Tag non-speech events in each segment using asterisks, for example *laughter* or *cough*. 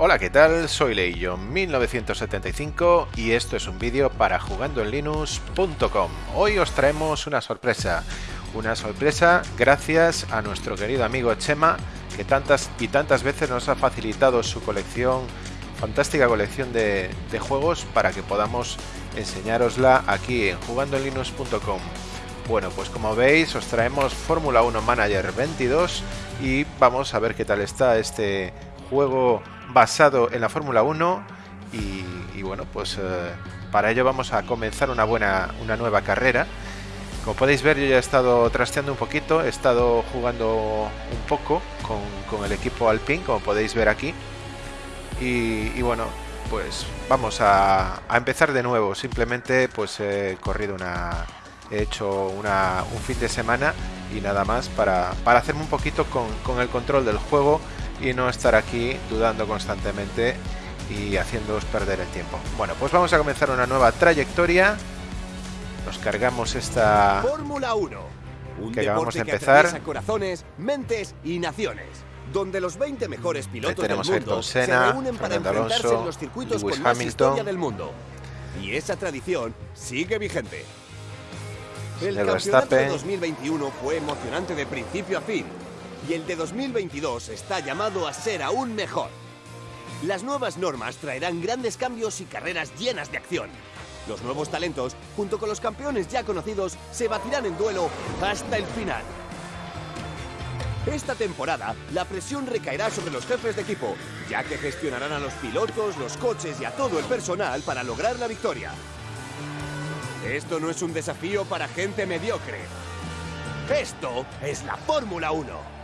Hola, ¿qué tal? Soy Leillo1975 y esto es un vídeo para jugandoenlinux.com. Hoy os traemos una sorpresa, una sorpresa gracias a nuestro querido amigo Chema, que tantas y tantas veces nos ha facilitado su colección, fantástica colección de, de juegos para que podamos enseñárosla aquí en jugandoenlinux.com. Bueno, pues como veis os traemos Fórmula 1 Manager 22 y vamos a ver qué tal está este juego basado en la Fórmula 1 y, bueno, pues eh, para ello vamos a comenzar una buena, una nueva carrera. Como podéis ver yo ya he estado trasteando un poquito, he estado jugando un poco con, el equipo Alpine, como podéis ver aquí. Y, bueno, pues vamos a, empezar de nuevo. Simplemente pues he corrido una... He hecho una, un fin de semana y nada más para, para hacerme un poquito con, con el control del juego y no estar aquí dudando constantemente y haciéndoos perder el tiempo. Bueno, pues vamos a comenzar una nueva trayectoria. Nos cargamos esta Fórmula 1, un que acabamos de empezar. Que corazones, mentes y naciones, donde los 20 mejores pilotos del mundo Senna, se reúnen para enfrentarse Alonso, en los circuitos Lewis con más Hamilton. historia del mundo. Y esa tradición sigue vigente. El campeonato de Verstappen. 2021 fue emocionante de principio a fin y el de 2022 está llamado a ser aún mejor. Las nuevas normas traerán grandes cambios y carreras llenas de acción. Los nuevos talentos, junto con los campeones ya conocidos, se batirán en duelo hasta el final. Esta temporada, la presión recaerá sobre los jefes de equipo, ya que gestionarán a los pilotos, los coches y a todo el personal para lograr la victoria. Esto no es un desafío para gente mediocre. Esto es la Fórmula 1.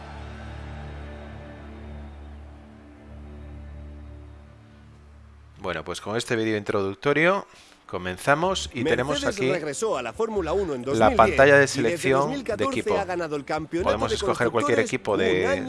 Bueno, pues con este vídeo introductorio comenzamos y tenemos aquí regresó a la Fórmula 1 en la 2010 pantalla de selección 2014 de equipo. ha ganado el campeonato Podemos de escoger cualquier equipo de,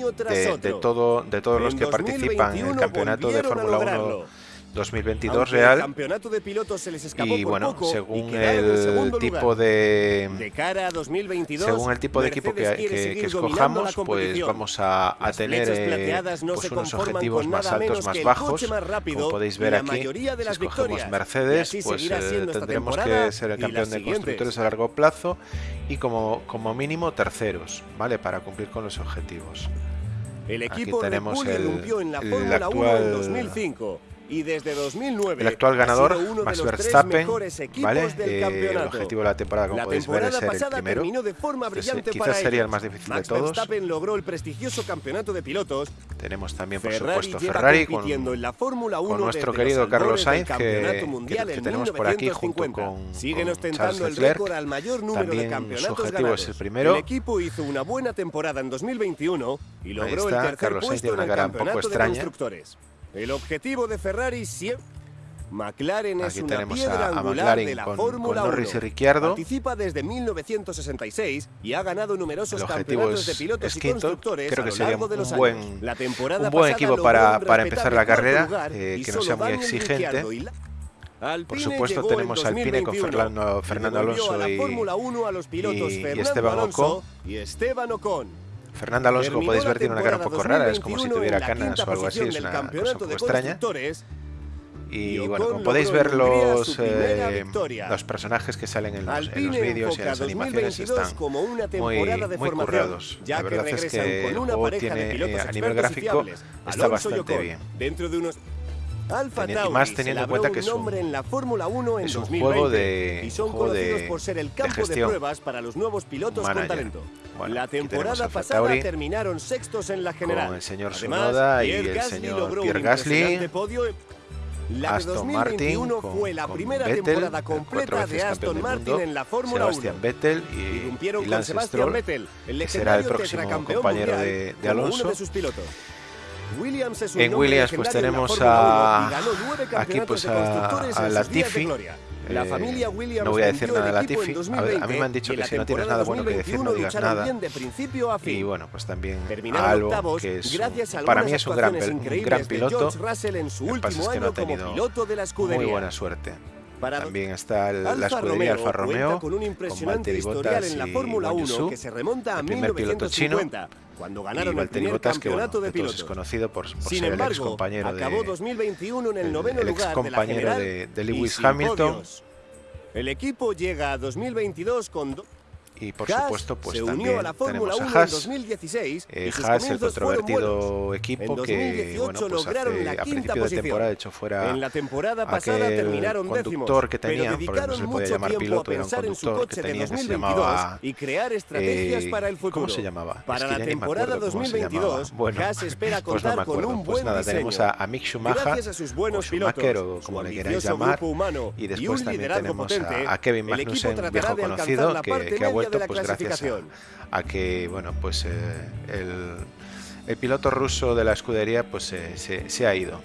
de- todo, de todos los que participan en el 2021 campeonato de Fórmula 1 lograrlo. 2022 Aunque El real. campeonato de pilotos se les escapó Y por bueno, poco y según en el tipo de De cara a 2022, según el tipo de equipo que, que- que escojamos, pues vamos a, a tener eh, no pues unos objetivos más altos, más bajos. más rápido Como podéis y ver aquí, de si las escogemos victorias. Y Mercedes, pues eh, tendremos que ser el y campeón de constructores a largo plazo y como, como mínimo terceros, ¿vale? Para cumplir con los objetivos. El Aquí equipo Red tenemos el- en la Fórmula 1 actual- en 2005 y desde 2009 El actual ganador, Max de Verstappen, ¿vale? Eh, el objetivo de la temporada, como la podéis ver, es ser el primero. de forma brillante quizás para sería el más difícil de Max todos. Verstappen logró el prestigioso campeonato de pilotos. Tenemos también, por Ferrari supuesto, Ferrari con, en la Fórmula 1 con nuestro querido los Carlos Sainz, que, que- que en tenemos por aquí junto 1950. con, Siguen ostentando Charles el Leclerc. récord al mayor número También de su campeonatos objetivo ganados. es el primero. El equipo hizo una buena temporada en 2021 y logró el tercer Carlos Sainz puesto en una el cara un poco campeonato de extraña. constructores. El objetivo de Ferrari siempre McLaren es Aquí una tenemos piedra a- a McLaren de la con- Fórmula con Norris 1. y Ricciardo. Participa desde 1966 y ha ganado numerosos El objetivo campeonatos es- de pilotos es y quinto. constructores Creo a que lo sería largo de un los buen- años. La temporada un buen equipo para- un para empezar la carrera, eh, que no sea muy exigente. Por supuesto, tenemos en Alpine con 2021 Fernando, Fernando Alonso a la y, Fórmula 1 a los pilotos y- Esteban Ocon. y Esteban Ocon. Fernando Alonso, podéis ver, tiene una cara un poco rara, es como si 2021 tuviera canas o algo así, es una cosa un poco extraña. Y bueno, como podéis ver los, eh, los personajes que salen en los, en los Alpine vídeos y en las animaciones 2022 están muy, muy currados. La verdad es que el juego tiene, eh, a nivel gráfico está bastante bien. Dentro de unos Alfa y Tauri más teniendo en cuenta que es un- nombre en la Fórmula 1 en es un 2020 juego de- y son juego de- conocidos por ser el de campo de, gestión. pruebas para los nuevos pilotos Manager. con talento. Bueno, la temporada pasada Tauri terminaron sextos en la general. el señor Además, Tsunoda y el Gasly señor logró Pierre Gasly, podio la Aston 2021 Martin con- fue la con primera Vettel, temporada completa de Aston Martin mundo, en la Fórmula 1. Sebastian Vettel y, y con Lance Sebastian Stroll, Vettel, el que será el próximo compañero mundial, de, de Alonso. uno de sus pilotos. En Williams, pues, tenemos a- 1 y ganó nueve aquí, pues, a- a Latifi. La Eh, familia Williams no voy a decir nada de Latifi. A ver, a mí 2020 me han dicho que si no tienes nada bueno que decir, no 2021 digas nada. Y bueno, pues también a octavos que es, para mí es un gran, un gran piloto. Lo que pasa es que no ha tenido. Muy buena suerte. También está la escudería Alfa Romeo con un impresionante historial en la Fórmula 1 que se remonta a 1950 cuando ganaron el primer campeonato de pilotos. Es conocido por, Sin ser embargo, el ex compañero acabó 2021 en el noveno el lugar de la general de, de Lewis Hamilton. El equipo llega a 2022 con y por Haas supuesto pues se también unió a la Fórmula tenemos 1 a Haas, en 2016 eh, y sus Haas el controvertido equipo que 2018 bueno pues lograron hace, la a principio de temporada hecho fuera En la temporada pasada aquel terminaron conductor décimos, que tenían, porque no se le podía llamar piloto, era un conductor que coche de tenía que se 2022 llamaba, y crear estrategias eh, para el futuro. ¿Cómo se llamaba? Para Es que la temporada acuerdo cómo se 2022, llamaba. Bueno, Haas espera *laughs* pues no con Pues nada, diseño. tenemos a, a Mick Schumacher, Gracias a sus buenos o Schumacher, pilotos, o como le queráis llamar, y después también tenemos a, Kevin Magnussen, viejo de conocido, que, ha vuelto pues gracias a, que bueno pues eh, el, el piloto ruso de la escudería pues eh, se, se ha ido.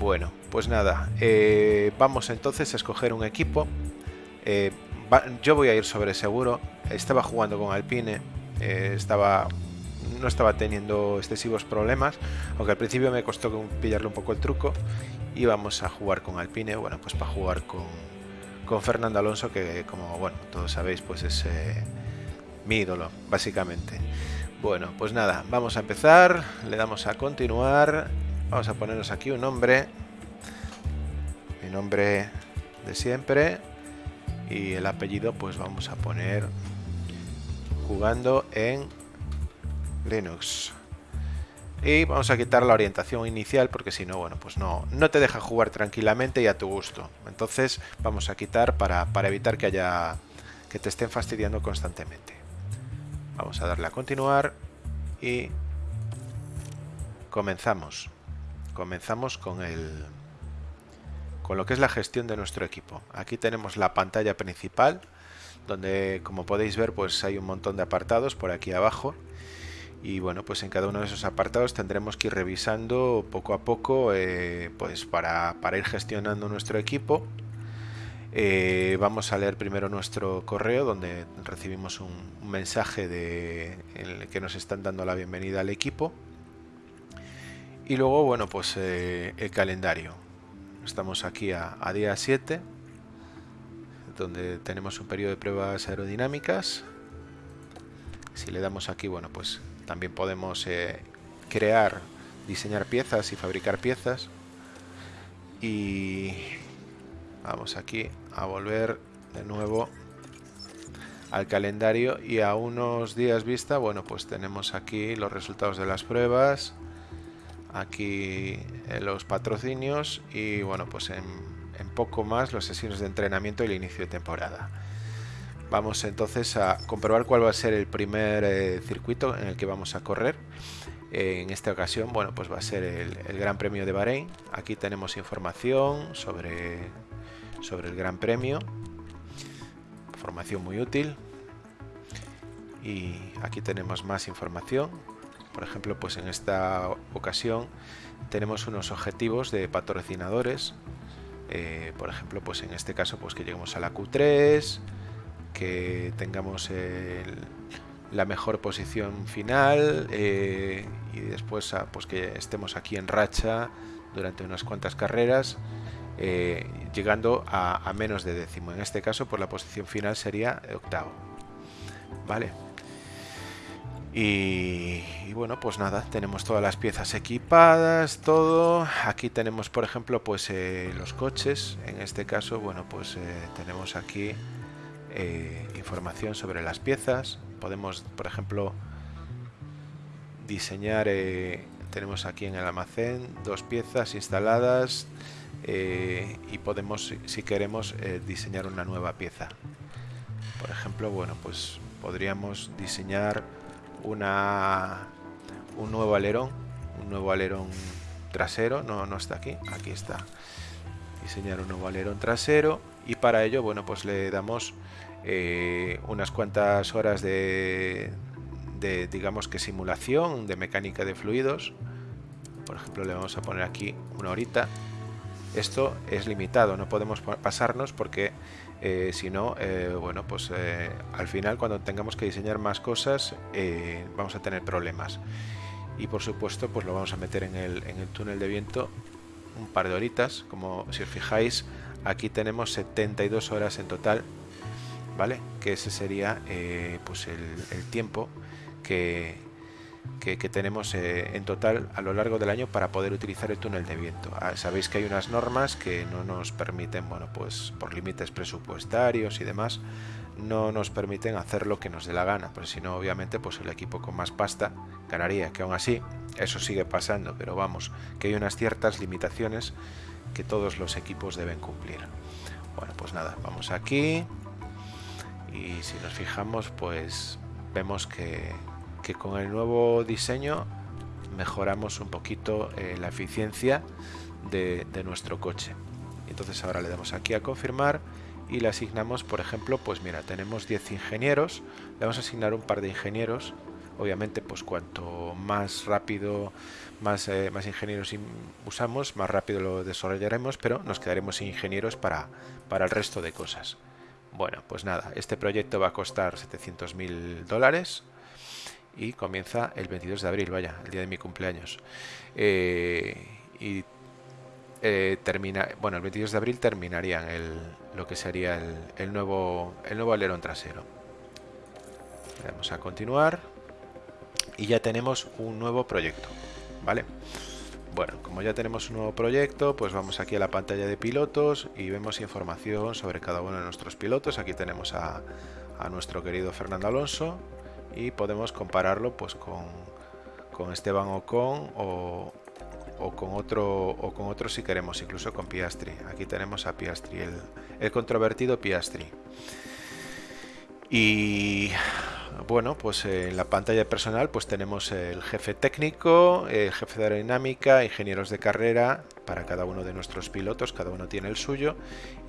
Bueno, pues nada, eh, vamos entonces a escoger un equipo. Va- yo voy a ir sobre seguro. Estaba jugando con Alpine, estaba no estaba teniendo excesivos problemas, aunque al principio me costó pillarle un poco el truco. Y vamos a jugar con Alpine, bueno, pues para jugar con, con Fernando Alonso, que como bueno, todos sabéis, pues es eh, mi ídolo, básicamente. Bueno, pues nada, vamos a empezar, le damos a continuar, vamos a ponernos aquí un nombre, mi nombre de siempre, y el apellido pues vamos a poner jugando en Linux. Y vamos a quitar la orientación inicial porque si no, bueno, pues no, no te deja jugar tranquilamente y a tu gusto. Entonces vamos a quitar para, para evitar que haya que te estén fastidiando constantemente. Vamos a darle a continuar y comenzamos. Comenzamos con el con lo que es la gestión de nuestro equipo. Aquí tenemos la pantalla principal donde como podéis ver pues hay un montón de apartados por aquí abajo y bueno pues en cada uno de esos apartados tendremos que ir revisando poco a poco eh, pues para, para ir gestionando nuestro equipo eh, vamos a leer primero nuestro correo donde recibimos un, mensaje de, en el que nos están dando la bienvenida al equipo. Y luego, bueno, pues eh, el calendario. Estamos aquí a, a día 7, donde tenemos un periodo de pruebas aerodinámicas. Si le damos aquí, bueno, pues también podemos eh, crear, diseñar piezas y fabricar piezas. Y vamos aquí a volver de nuevo al calendario y a unos días vista, bueno, pues tenemos aquí los resultados de las pruebas, aquí eh, los patrocinios y bueno, pues en, en poco más los sesiones de entrenamiento y el inicio de temporada. Vamos entonces a comprobar cuál va a ser el primer eh, circuito en el que vamos a correr. Eh, en esta ocasión, bueno, pues va a ser el, Gran Premio de Bahrein. Aquí tenemos información sobre, sobre el Gran Premio. Información muy útil. Y aquí tenemos más información. Por ejemplo, pues en esta ocasión tenemos unos objetivos de patrocinadores. Eh, por ejemplo, pues en este caso, pues que lleguemos a la Q3, que tengamos la mejor posición final eh, y después ah, pues que estemos aquí en racha durante unas cuantas carreras, eh, llegando a, menos de décimo. En este caso, pues la posición final sería octavo. Vale. Y, bueno, pues nada, tenemos todas las piezas equipadas, todo. Aquí tenemos, por ejemplo, pues eh, los coches. En este caso, bueno, pues tenemos aquí eh, información sobre las piezas. Podemos, por ejemplo, diseñar. eh, tenemos aquí en el almacén dos piezas instaladas eh, y podemos, si- queremos, diseñar una nueva pieza. Por ejemplo, bueno, pues podríamos diseñar una un nuevo alerón, un nuevo alerón trasero, no, no está aquí, aquí está. Diseñar un nuevo alerón trasero y para ello, bueno, pues le damos eh, unas cuantas horas de, digamos que simulación de mecánica de fluidos. Por ejemplo, le vamos a poner aquí una horita. Esto es limitado, no podemos pa- pasarnos porque eh, si no, eh, bueno, pues al final cuando tengamos que diseñar más cosas vamos a tener problemas. Y por supuesto, pues lo vamos a meter en el, en el túnel de viento un par de horitas, como si os fijáis, aquí tenemos 72 horas en total, ¿vale? Que ese sería eh, pues el, tiempo que, que, tenemos eh, en total a lo largo del año para poder utilizar el túnel de viento. Ah, sabéis que hay unas normas que no nos permiten, bueno, pues por límites presupuestarios y demás, no nos permiten hacer lo que nos dé la gana, porque si no, obviamente, pues el equipo con más pasta ganaría, que aún así eso sigue pasando, pero vamos, que hay unas ciertas limitaciones que todos los equipos deben cumplir. Bueno, pues nada, vamos aquí y si nos fijamos, pues vemos que, con el nuevo diseño mejoramos un poquito eh, la eficiencia de, de nuestro coche. Entonces ahora le damos aquí a confirmar y le asignamos, por ejemplo, pues mira, tenemos 10 ingenieros, le vamos a asignar un par de ingenieros, obviamente pues cuanto más rápido, más, eh, más ingenieros usamos, más rápido lo desarrollaremos, pero nos quedaremos sin ingenieros para, para el resto de cosas. Bueno, pues nada, este proyecto va a costar 700 mil dólares y comienza el 22 de abril, vaya, el día de mi cumpleaños. Eh, y eh, termina, bueno, el 22 de abril terminarían el, lo que sería el, nuevo, el nuevo alerón trasero. Vamos a continuar y ya tenemos un nuevo proyecto, ¿vale? Bueno, como ya tenemos un nuevo proyecto, pues vamos aquí a la pantalla de pilotos y vemos información sobre cada uno de nuestros pilotos. Aquí tenemos a, nuestro querido Fernando Alonso y podemos compararlo pues con, con Esteban Ocon o, o con otro o con otro si queremos incluso con Piastri aquí tenemos a Piastri el, el controvertido Piastri y bueno pues en la pantalla personal pues tenemos el jefe técnico el jefe de aerodinámica ingenieros de carrera para cada uno de nuestros pilotos cada uno tiene el suyo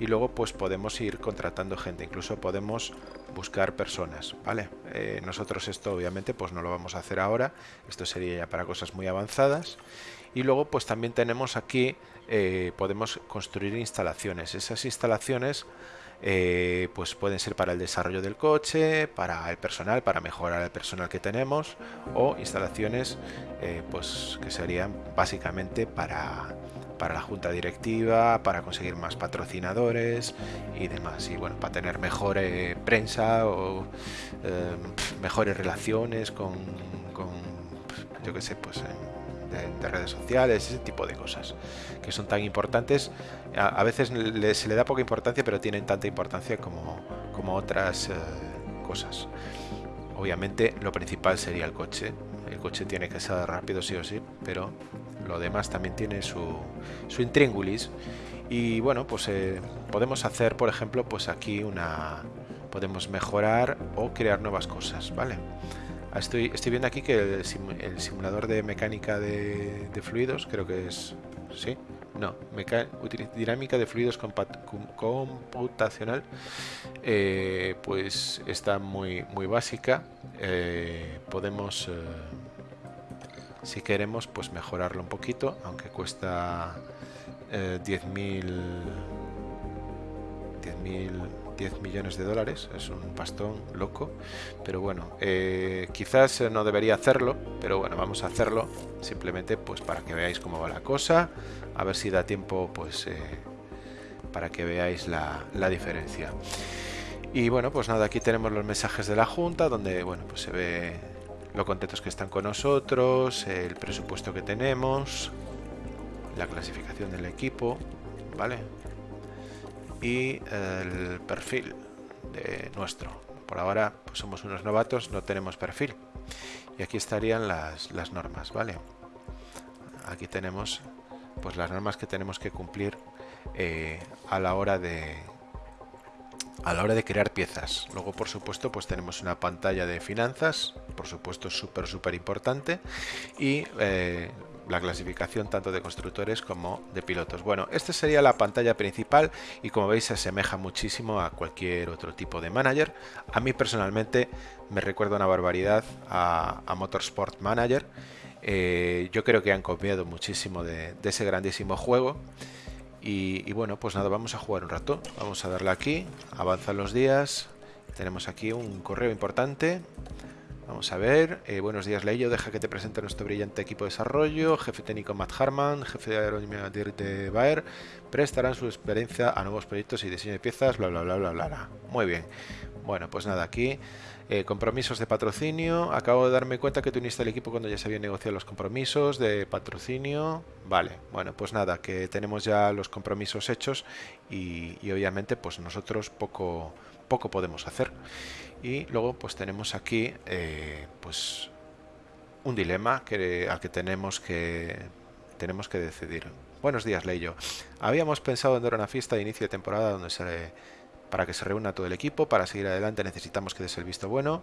y luego pues podemos ir contratando gente incluso podemos buscar personas vale eh, nosotros esto obviamente pues no lo vamos a hacer ahora esto sería ya para cosas muy avanzadas y luego pues también tenemos aquí, eh, podemos construir instalaciones. Esas instalaciones eh, pues pueden ser para el desarrollo del coche, para el personal, para mejorar el personal que tenemos o instalaciones eh, pues que serían básicamente para, para la junta directiva, para conseguir más patrocinadores y demás. Y bueno, para tener mejor prensa o mejores relaciones con, con yo qué sé, pues de, redes sociales, ese tipo de cosas que son tan importantes. A, veces se le da poca importancia, pero tienen tanta importancia como, como otras eh, cosas. Obviamente lo principal sería el coche. El coche tiene que ser rápido sí o sí, pero lo demás también tiene su, su intríngulis. Y bueno, pues eh, podemos hacer, por ejemplo, pues aquí una... Podemos mejorar o crear nuevas cosas, ¿vale? Estoy, viendo aquí que el, simulador de mecánica de, fluidos, creo que es... ¿Sí? No, dinámica de fluidos computacional, eh, pues está muy, muy básica. Eh, podemos, eh, si queremos, pues mejorarlo un poquito, aunque cuesta 10.000 10.000 10 millones de dólares, es un pastón loco, pero bueno, eh, quizás no debería hacerlo, pero bueno, vamos a hacerlo simplemente pues para que veáis cómo va la cosa, a ver si da tiempo pues eh, para que veáis la, la, diferencia. Y bueno, pues nada, aquí tenemos los mensajes de la Junta, donde bueno, pues se ve lo contentos que están con nosotros, el presupuesto que tenemos, la clasificación del equipo, ¿vale? Y el perfil de nuestro. Por ahora pues somos unos novatos, no tenemos perfil. Y aquí estarían las, las normas, ¿vale? Aquí tenemos pues las normas que tenemos que cumplir eh, a la hora de a la hora de crear piezas. Luego, por supuesto, pues tenemos una pantalla de finanzas, por supuesto, súper, súper importante. Y eh, la clasificación tanto de constructores como de pilotos. Bueno, esta sería la pantalla principal y como veis se asemeja muchísimo a cualquier otro tipo de manager. A mí personalmente me recuerda una barbaridad a, Motorsport Manager. Eh, yo creo que han copiado muchísimo de, ese grandísimo juego. Y, bueno, pues nada, vamos a jugar un rato. Vamos a darle aquí, avanzan los días. Tenemos aquí un correo importante. Vamos a ver. Eh, buenos días, Leyo. Deja que te presente nuestro brillante equipo de desarrollo. Jefe técnico Matt Harman, jefe de aerodinámica de Bayer. Prestarán su experiencia a nuevos proyectos y diseño de piezas, bla, bla, bla, bla, bla. Muy bien. Bueno, pues nada, aquí eh, compromisos de patrocinio. Acabo de darme cuenta que tú uniste el equipo cuando ya se habían negociado los compromisos de patrocinio. Vale, bueno, pues nada, que tenemos ya los compromisos hechos y, y obviamente pues nosotros poco, poco podemos hacer. Y luego pues tenemos aquí eh, pues un dilema que, al que tenemos que tenemos que decidir. Buenos días, Leyo. Habíamos pensado en dar una fiesta de inicio de temporada donde se, para que se reúna todo el equipo. Para seguir adelante necesitamos que des el visto bueno.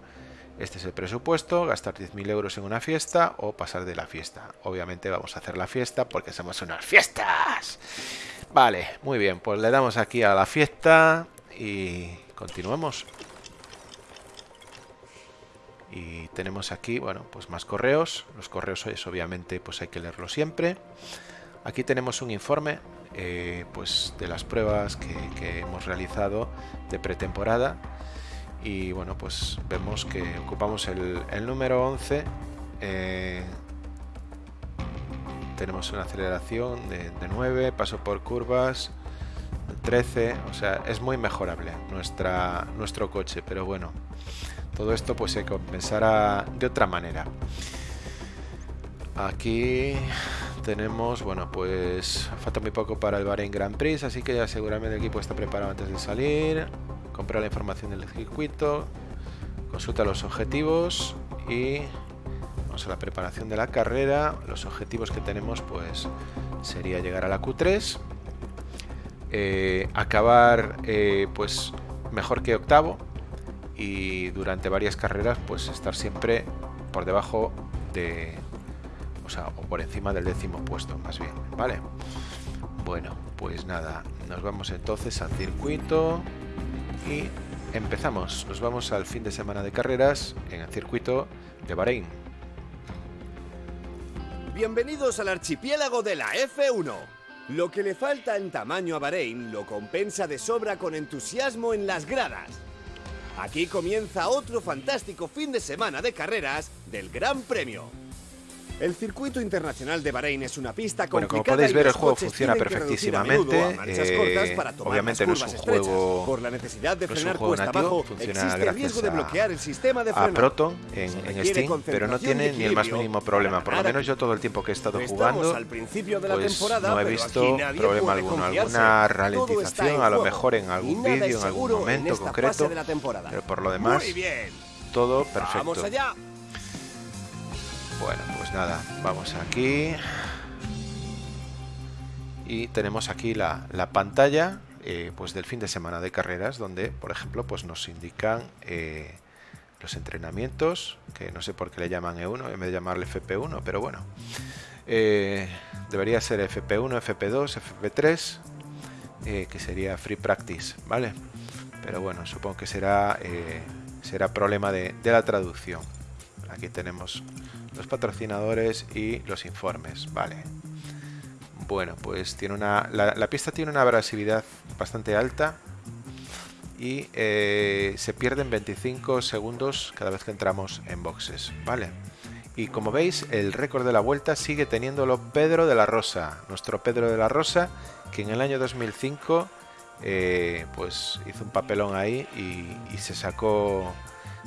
Este es el presupuesto, gastar 10.000 euros en una fiesta o pasar de la fiesta. Obviamente vamos a hacer la fiesta porque somos unas fiestas. Vale, muy bien, pues le damos aquí a la fiesta y continuamos. Y tenemos aquí, bueno, pues más correos. Los correos es obviamente pues hay que leerlo siempre. Aquí tenemos un informe eh, pues de las pruebas que, hemos realizado de pretemporada. Y bueno, pues vemos que ocupamos el, número 11. Eh, tenemos una aceleración de, de 9, paso por curvas, 13, o sea, es muy mejorable nuestra, nuestro coche, pero bueno, todo esto pues se compensará de otra manera. Aquí tenemos, bueno, pues falta muy poco para el Bahrein Grand Prix, así que ya seguramente el equipo está preparado antes de salir. Comprar la información del circuito, consulta los objetivos y vamos a la preparación de la carrera. Los objetivos que tenemos pues sería llegar a la Q3, eh, acabar eh, pues mejor que octavo, y durante varias carreras pues estar siempre por debajo de o sea o por encima del décimo puesto más bien vale bueno pues nada nos vamos entonces al circuito y empezamos. Nos vamos al fin de semana de carreras en el circuito de Bahrein. Bienvenidos al archipiélago de la F1 lo que le falta en tamaño a Bahrein lo compensa de sobra con entusiasmo en las gradas Aquí comienza otro fantástico fin de semana de carreras del Gran Premio. El circuito internacional de Bahrein es una pista bueno, como podéis ver el juego funciona perfectísimamente. Eh, obviamente no es un juego por la necesidad de frenar cuesta abajo, funciona gracias de bloquear el sistema de a Proton en, en Steam, pero no tiene ni el más mínimo problema. Por lo menos yo todo el tiempo que he estado jugando, al principio de la pues temporada, no he visto problema alguno. Alguna ralentización, a lo mejor en algún vídeo, en algún momento concreto, pero por lo demás, todo perfecto. Vamos allá. Bueno, pues nada, vamos aquí. Y tenemos aquí la, pantalla eh, pues del fin de semana de carreras, donde, por ejemplo, pues nos indican eh, los entrenamientos, que no sé por qué le llaman E1, en vez de llamarle FP1, pero bueno. Eh, debería ser FP1, FP2, FP3, que sería Free Practice, ¿vale? Pero bueno, supongo que será, será problema de la traducción. Aquí tenemos los patrocinadores y los informes. Vale. Bueno, pues tiene una. La, pista tiene una abrasividad bastante alta. Y eh, se pierden 25 segundos cada vez que entramos en boxes. Vale. Y como veis, el récord de la vuelta sigue teniéndolo Pedro de la Rosa. Nuestro Pedro de la Rosa, que en el año 2005 eh, pues hizo un papelón ahí y se sacó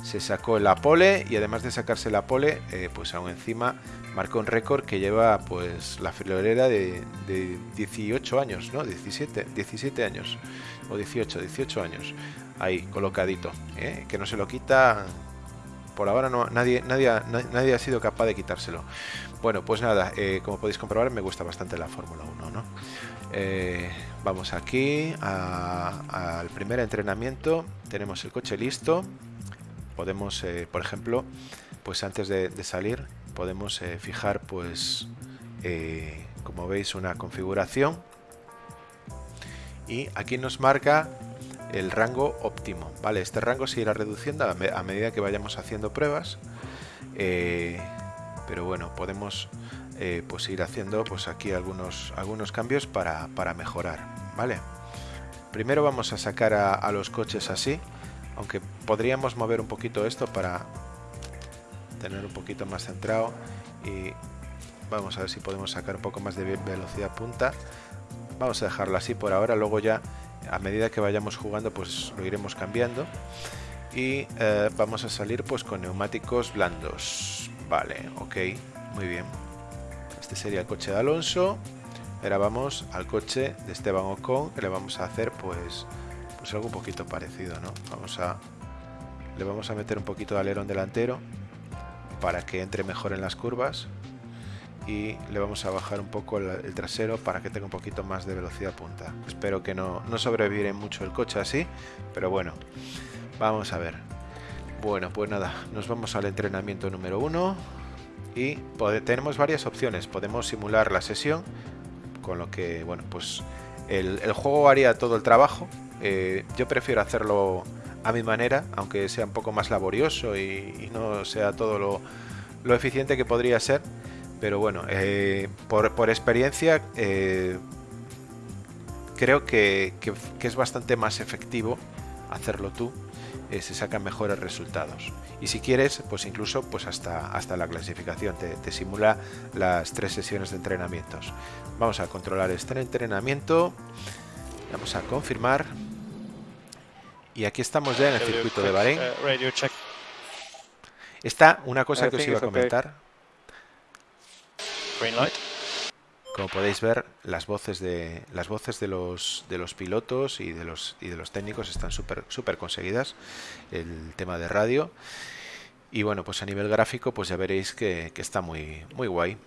se sacó la pole y además de sacarse la pole, eh, pues aún encima marcó un récord que lleva pues la friolera de, 18 años, ¿no? 17, 17 años o 18, 18 años ahí colocadito, ¿eh? que no se lo quita. Por ahora no, nadie, nadie, nadie ha sido capaz de quitárselo. Bueno, pues nada, eh, como podéis comprobar, me gusta bastante la Fórmula 1, ¿no? vamos aquí al primer entrenamiento. Tenemos el coche listo podemos, eh, por ejemplo, pues antes de, salir, podemos eh, fijar, pues, eh, como veis, una configuración. Y aquí nos marca el rango óptimo, ¿vale? Este rango se irá reduciendo a, medida que vayamos haciendo pruebas. pero bueno, podemos pues ir haciendo pues aquí algunos, algunos cambios para, mejorar, ¿vale? Primero vamos a sacar a los coches así, aunque podríamos mover un poquito esto para tener un poquito más centrado y vamos a ver si podemos sacar un poco más de velocidad punta. Vamos a dejarlo así por ahora luego ya a medida que vayamos jugando pues lo iremos cambiando. Y eh, vamos a salir pues con neumáticos blandos. Vale ok muy bien. Este sería el coche de Alonso. Ahora vamos al coche de Esteban Ocon que le vamos a hacer pues pues algo un poquito parecido no vamos a le vamos a meter un poquito de alerón delantero para que entre mejor en las curvas y le vamos a bajar un poco el, trasero para que tenga un poquito más de velocidad punta. Espero que no, no sobrevive mucho el coche así, pero bueno, vamos a ver. Bueno, pues nada, nos vamos al entrenamiento número uno y tenemos varias opciones. Podemos simular la sesión, con lo que, bueno, pues el, juego haría todo el trabajo. Eh, yo prefiero hacerlo a mi manera, aunque sea un poco más laborioso y, no sea todo lo, eficiente que podría ser pero bueno, eh, por, experiencia eh, creo que, es bastante más efectivo hacerlo tú, se sacan mejores resultados. Y si quieres, pues incluso pues hasta, hasta la clasificación, te, simula las tres sesiones de entrenamientos. Vamos a controlar este entrenamiento, vamos a confirmar. Y aquí estamos ya en el circuito de Bahrein. Está una cosa que os iba a comentar. Como podéis ver, las voces de las voces de los de los pilotos y de los y de los técnicos están súper súper conseguidas. El tema de radio. Y bueno, pues a nivel gráfico, pues ya veréis que, está muy, muy guay.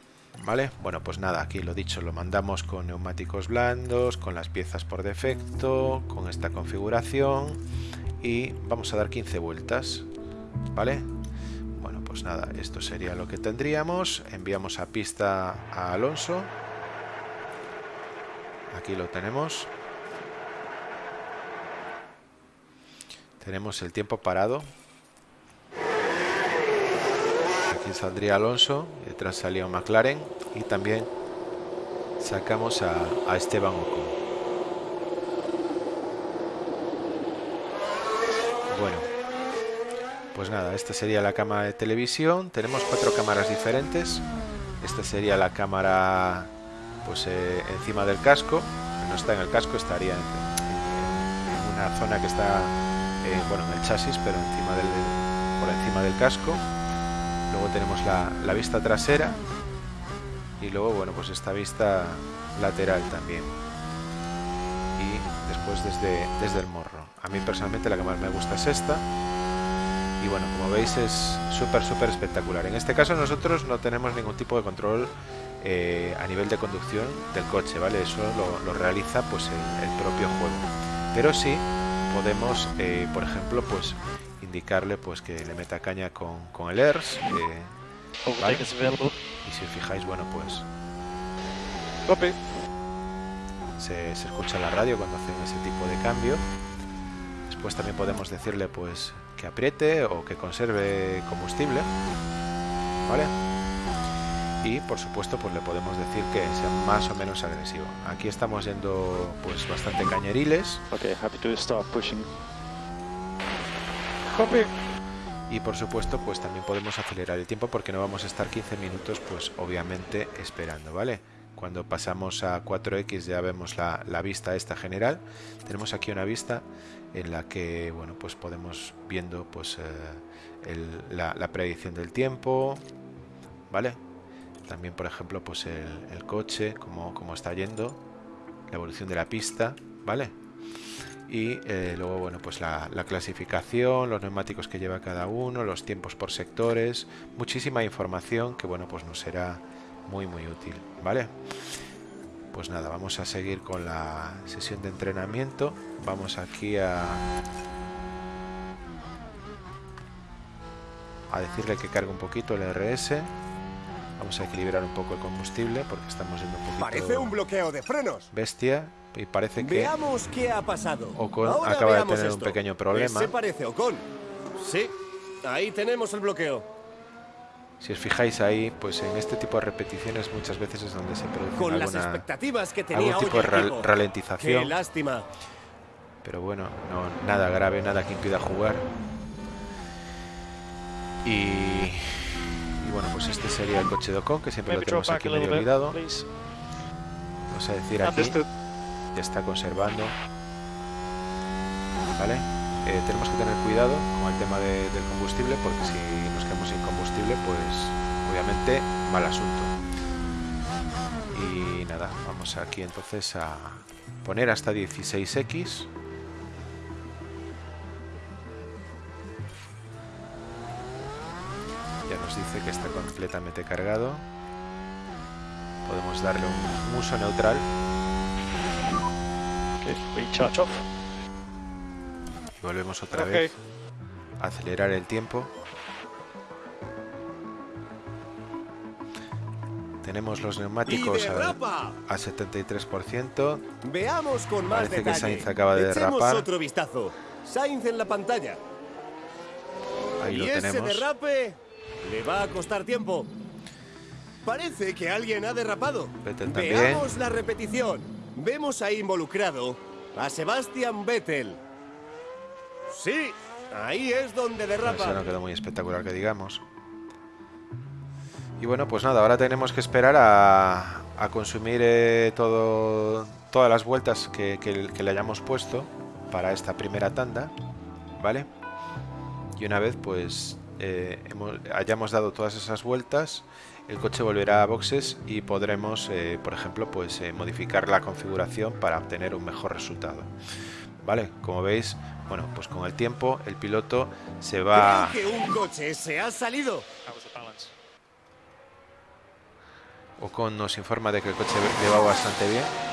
¿Vale? Bueno, pues nada, aquí lo dicho, lo mandamos con neumáticos blandos, con las piezas por defecto, con esta configuración y vamos a dar 15 vueltas. ¿Vale? pues nada, esto sería lo que tendríamos. Enviamos a pista a Alonso. Aquí lo tenemos. Tenemos el tiempo parado. Aquí saldría Alonso, detrás salía McLaren y también sacamos a, Esteban Ocon. Bueno, pues nada, esta sería la cámara de televisión. Tenemos cuatro cámaras diferentes. Esta sería la cámara pues eh, encima del casco. No está en el casco, estaría en, una zona que está eh, bueno, en el chasis, pero por encima del casco. Luego tenemos la, vista trasera y luego bueno pues esta vista lateral también y después desde, desde el morro. A mí personalmente la que más me gusta es esta y bueno, como veis es súper, súper espectacular. En este caso nosotros no tenemos ningún tipo de control eh, a nivel de conducción del coche, ¿vale? Eso lo, realiza pues el, propio juego. Pero sí podemos, eh, por ejemplo, pues indicarle pues que le meta caña con, con el ERS. ¿vale? Y si os fijáis, bueno, pues... Se, se escucha la radio cuando hacen ese tipo de cambio. Después también podemos decirle pues que apriete o que conserve combustible. ¿Vale? Y por supuesto pues le podemos decir que sea más o menos agresivo. Aquí estamos yendo pues bastante cañeriles. Okay, happy to start pushing. Y por supuesto pues también podemos acelerar el tiempo porque no vamos a estar 15 minutos pues obviamente esperando, ¿vale? Cuando pasamos a 4X ya vemos la, la vista esta general. Tenemos aquí una vista en la que bueno pues podemos viendo pues eh, la, predicción del tiempo vale también por ejemplo pues el, coche como, como, está yendo la evolución de la pista vale y eh, luego bueno pues la, la, clasificación los neumáticos que lleva cada uno los tiempos por sectores muchísima información que bueno pues nos será muy muy útil vale pues nada, vamos a seguir con la sesión de entrenamiento. Vamos aquí a... A decirle que cargue un poquito el RS. Vamos a equilibrar un poco el combustible porque estamos yendo un poquito... Parece un bloqueo de frenos. Bestia. Y parece que... Veamos qué ha pasado. Ocon acaba de tener un pequeño problema. Se parece Ocon. Sí, ahí tenemos el bloqueo. Si os fijáis ahí, pues en este tipo de repeticiones muchas veces es donde se produce Con las expectativas que tenía algún tipo de ralentización. Qué lástima. Pero bueno, no, nada grave, nada que impida jugar. Y, Y bueno, pues este sería el coche de Ocon, que siempre lo Maybe tenemos aquí medio olvidado. please. Vamos a decir aquí. Ya está conservando. ¿Vale? Eh, tenemos que tener cuidado con el tema de- del combustible, porque si nos quedamos sin combustible, pues obviamente mal asunto. Y nada, vamos aquí entonces a poner hasta 16x. Ya nos dice que está completamente cargado. Podemos darle un uso neutral. Okay, off. Y volvemos otra Ok. vez a acelerar el tiempo. Tenemos los ¡Y neumáticos a, a 73%. Veamos con más Parece que detalle. Sainz acaba de Echemos derrapar. otro vistazo. Sainz en la pantalla. Ahí y lo ese tenemos. derrape le va a costar tiempo. Parece que alguien ha derrapado. Vettel también. Veamos la repetición. Vemos ahí involucrado a Sebastian Vettel. Sí, ahí es donde Eso derrapa. no quedó muy espectacular que digamos. Y bueno, pues nada, ahora tenemos que esperar a, a consumir eh, todo, todas las vueltas que, que- que le hayamos puesto para esta primera tanda, ¿vale? Y una vez pues eh, hemos- hayamos dado todas esas vueltas, el coche volverá a boxes y podremos, eh, por ejemplo, pues eh, modificar la configuración para obtener un mejor resultado. ¿Vale? Como veis, bueno, pues con el tiempo el piloto se va... Creo que un coche se ha salido. Ocon nos informa de que el coche le va bastante bien.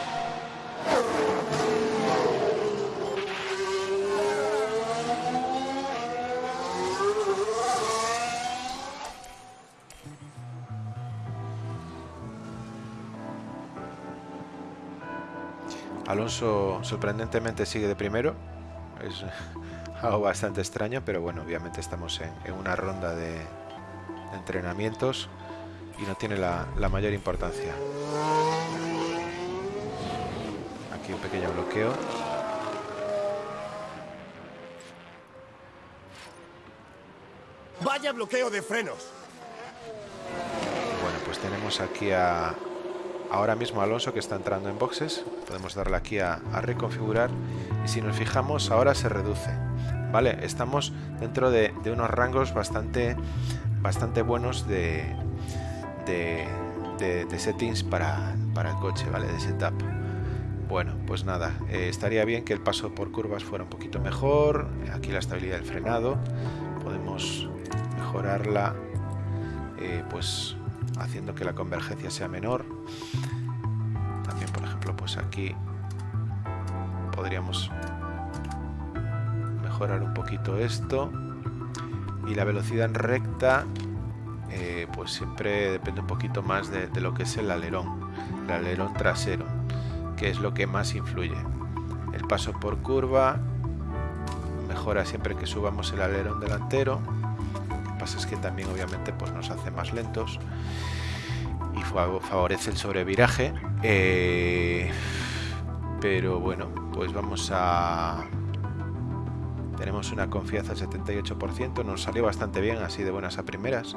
Alonso sorprendentemente sigue de primero. Es *laughs* algo bastante extraño, pero bueno, obviamente estamos en, en una ronda de, de entrenamientos y no tiene la, la mayor importancia. Aquí un pequeño bloqueo. Vaya bloqueo de frenos. Bueno, pues tenemos aquí a ahora mismo Alonso que está entrando en boxes. Podemos darle aquí a, reconfigurar y si nos fijamos ahora se reduce. Vale, estamos dentro de, unos rangos bastante, bastante buenos de settings para, para el coche, ¿vale? De setup. Bueno, pues nada, eh, estaría bien que el paso por curvas fuera un poquito mejor. Aquí la estabilidad del frenado. Podemos mejorarla eh, pues haciendo que la convergencia sea menor. También, por ejemplo, pues aquí podríamos mejorar un poquito esto. Y la velocidad en recta, eh, pues siempre depende un poquito más de, de lo que es el alerón, el alerón trasero, que es lo que más influye. El paso por curva mejora siempre que subamos el alerón delantero. Es que también obviamente pues nos hace más lentos y fa- favorece el sobreviraje. eh, pero bueno, pues vamos a... Tenemos una confianza al 78%, nos salió bastante bien, así de buenas a primeras.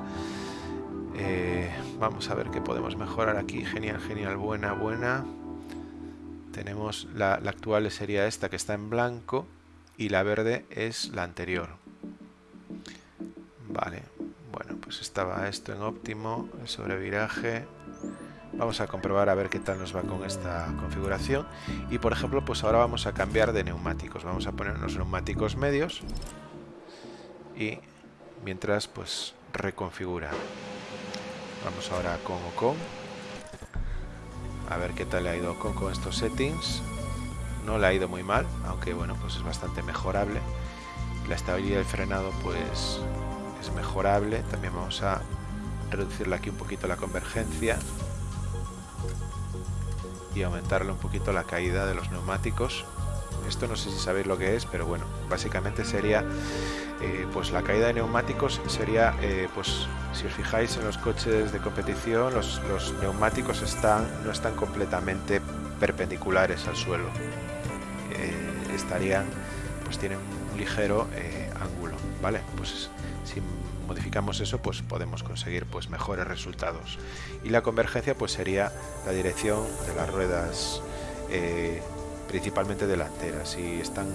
Eh, vamos a ver qué podemos mejorar aquí. Genial, genial, buena, buena. Tenemos la, la actual sería esta que está en blanco y la verde es la anterior. Vale, bueno, pues estaba esto en óptimo, el sobreviraje. Vamos a comprobar a ver qué tal nos va con esta configuración. Y por ejemplo, pues ahora vamos a cambiar de neumáticos. Vamos a poner unos neumáticos medios. Y mientras, pues reconfigura. Vamos ahora con Ocon. A ver qué tal le ha ido Ocon con estos settings. No le ha ido muy mal, aunque bueno, pues es bastante mejorable. La estabilidad del frenado, pues es mejorable. También vamos a reducirle aquí un poquito la convergencia y aumentarle un poquito la caída de los neumáticos. Esto no sé si sabéis lo que es, pero bueno, básicamente sería eh, pues la caída de neumáticos sería eh, pues si os fijáis en los coches de competición los, los neumáticos están no están completamente perpendiculares al suelo Eh, estarían pues tienen un ligero ángulo vale pues Si modificamos eso, pues podemos conseguir pues mejores resultados. Y la convergencia pues sería la dirección de las ruedas eh, principalmente delanteras. Si están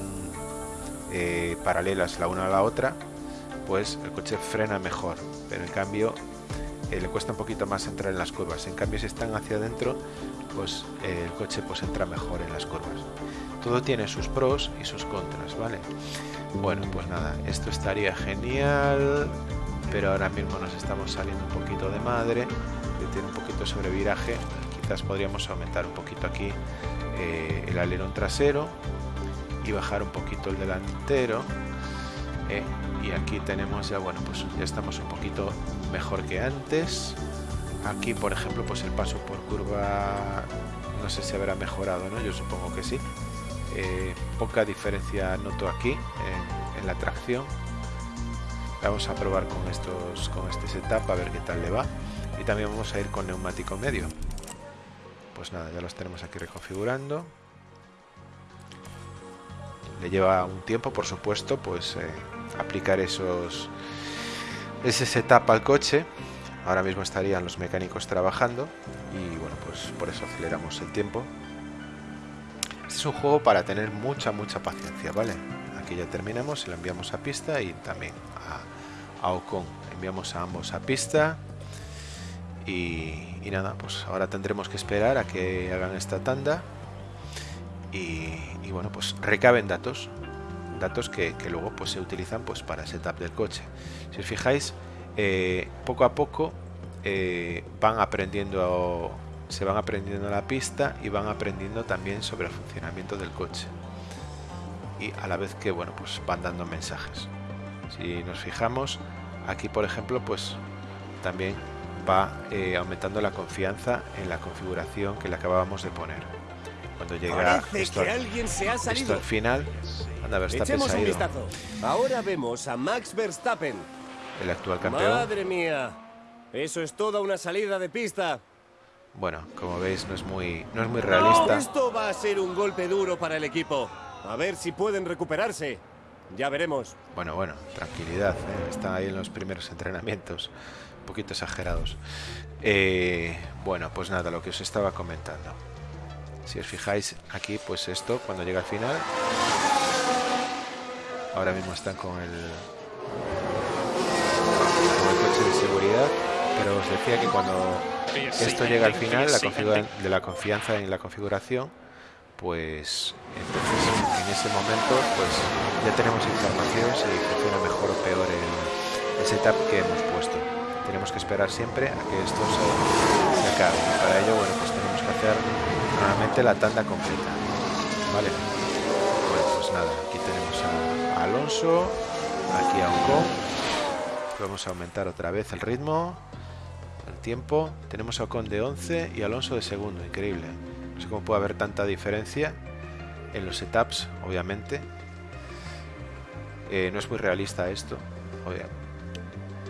eh, paralelas la una a la otra, pues el coche frena mejor, pero en cambio eh, le cuesta un poquito más entrar en las curvas. En cambio, si están hacia adentro, pues el coche pues entra mejor en las curvas. Todo tiene sus pros y sus contras, ¿vale? Bueno, pues nada, esto estaría genial, pero ahora mismo nos estamos saliendo un poquito de madre, que tiene un poquito sobre viraje, quizás podríamos aumentar un poquito aquí eh, el alerón trasero y bajar un poquito el delantero. Eh, y aquí tenemos ya, bueno, pues ya estamos un poquito mejor que antes. Aquí, por ejemplo, pues el paso por curva, no sé si habrá mejorado, ¿no? Yo supongo que sí. Eh, poca diferencia noto aquí en, la tracción. Vamos a probar con estos, con este setup a ver qué tal le va. Y también vamos a ir con neumático medio. Pues nada, ya los tenemos aquí reconfigurando. Le lleva un tiempo, por supuesto, pues eh, aplicar esos ese setup al coche. Ahora mismo estarían los mecánicos trabajando y bueno, pues por eso aceleramos el tiempo. Este es un juego para tener mucha, mucha paciencia, ¿vale? Aquí ya terminamos, se lo enviamos a pista y también a, a Ocon. Enviamos a ambos a pista y, nada, pues ahora tendremos que esperar a que hagan esta tanda y, y bueno, pues recaben datos datos que, luego pues, se utilizan pues, para el setup del coche. Si os fijáis, eh, poco a poco eh, van aprendiendo, se van aprendiendo la pista y van aprendiendo también sobre el funcionamiento del coche. Y a la vez que bueno, pues van dando mensajes. Si nos fijamos, aquí por ejemplo, pues también va eh, aumentando la confianza en la configuración que le acabábamos de poner. Cuando llega esto, alguien se ha salido. al final, anda Verstappen un vistazo. Ahora vemos a Max Verstappen. El actual campeón. Madre mía. Eso es toda una salida de pista. Bueno, como veis no es muy no es muy realista. esto va a ser un golpe duro para el equipo. A ver si pueden recuperarse. Ya veremos. Bueno, bueno, tranquilidad. ¿eh? Está ahí en los primeros entrenamientos. Un poquito exagerados. Eh, bueno, pues nada, lo que os estaba comentando. Si os fijáis aquí, pues esto, cuando llega al final, ahora mismo están con el, con el coche de seguridad, pero os decía que cuando esto llega al final, la de la confianza en la configuración, pues entonces en ese momento pues ya tenemos información si funciona mejor o peor el, el setup que hemos puesto. Tenemos que esperar siempre a que esto se, se acabe. para ello, bueno, pues tenemos que hacer normalmente la tanda completa. Vale. Bueno, pues nada, aquí tenemos a Alonso, aquí a Ocon. Vamos a aumentar otra vez el ritmo, el tiempo. Tenemos a Ocon de 11 y Alonso de segundo, increíble. No sé cómo puede haber tanta diferencia en los setups, obviamente. Eh, no es muy realista esto,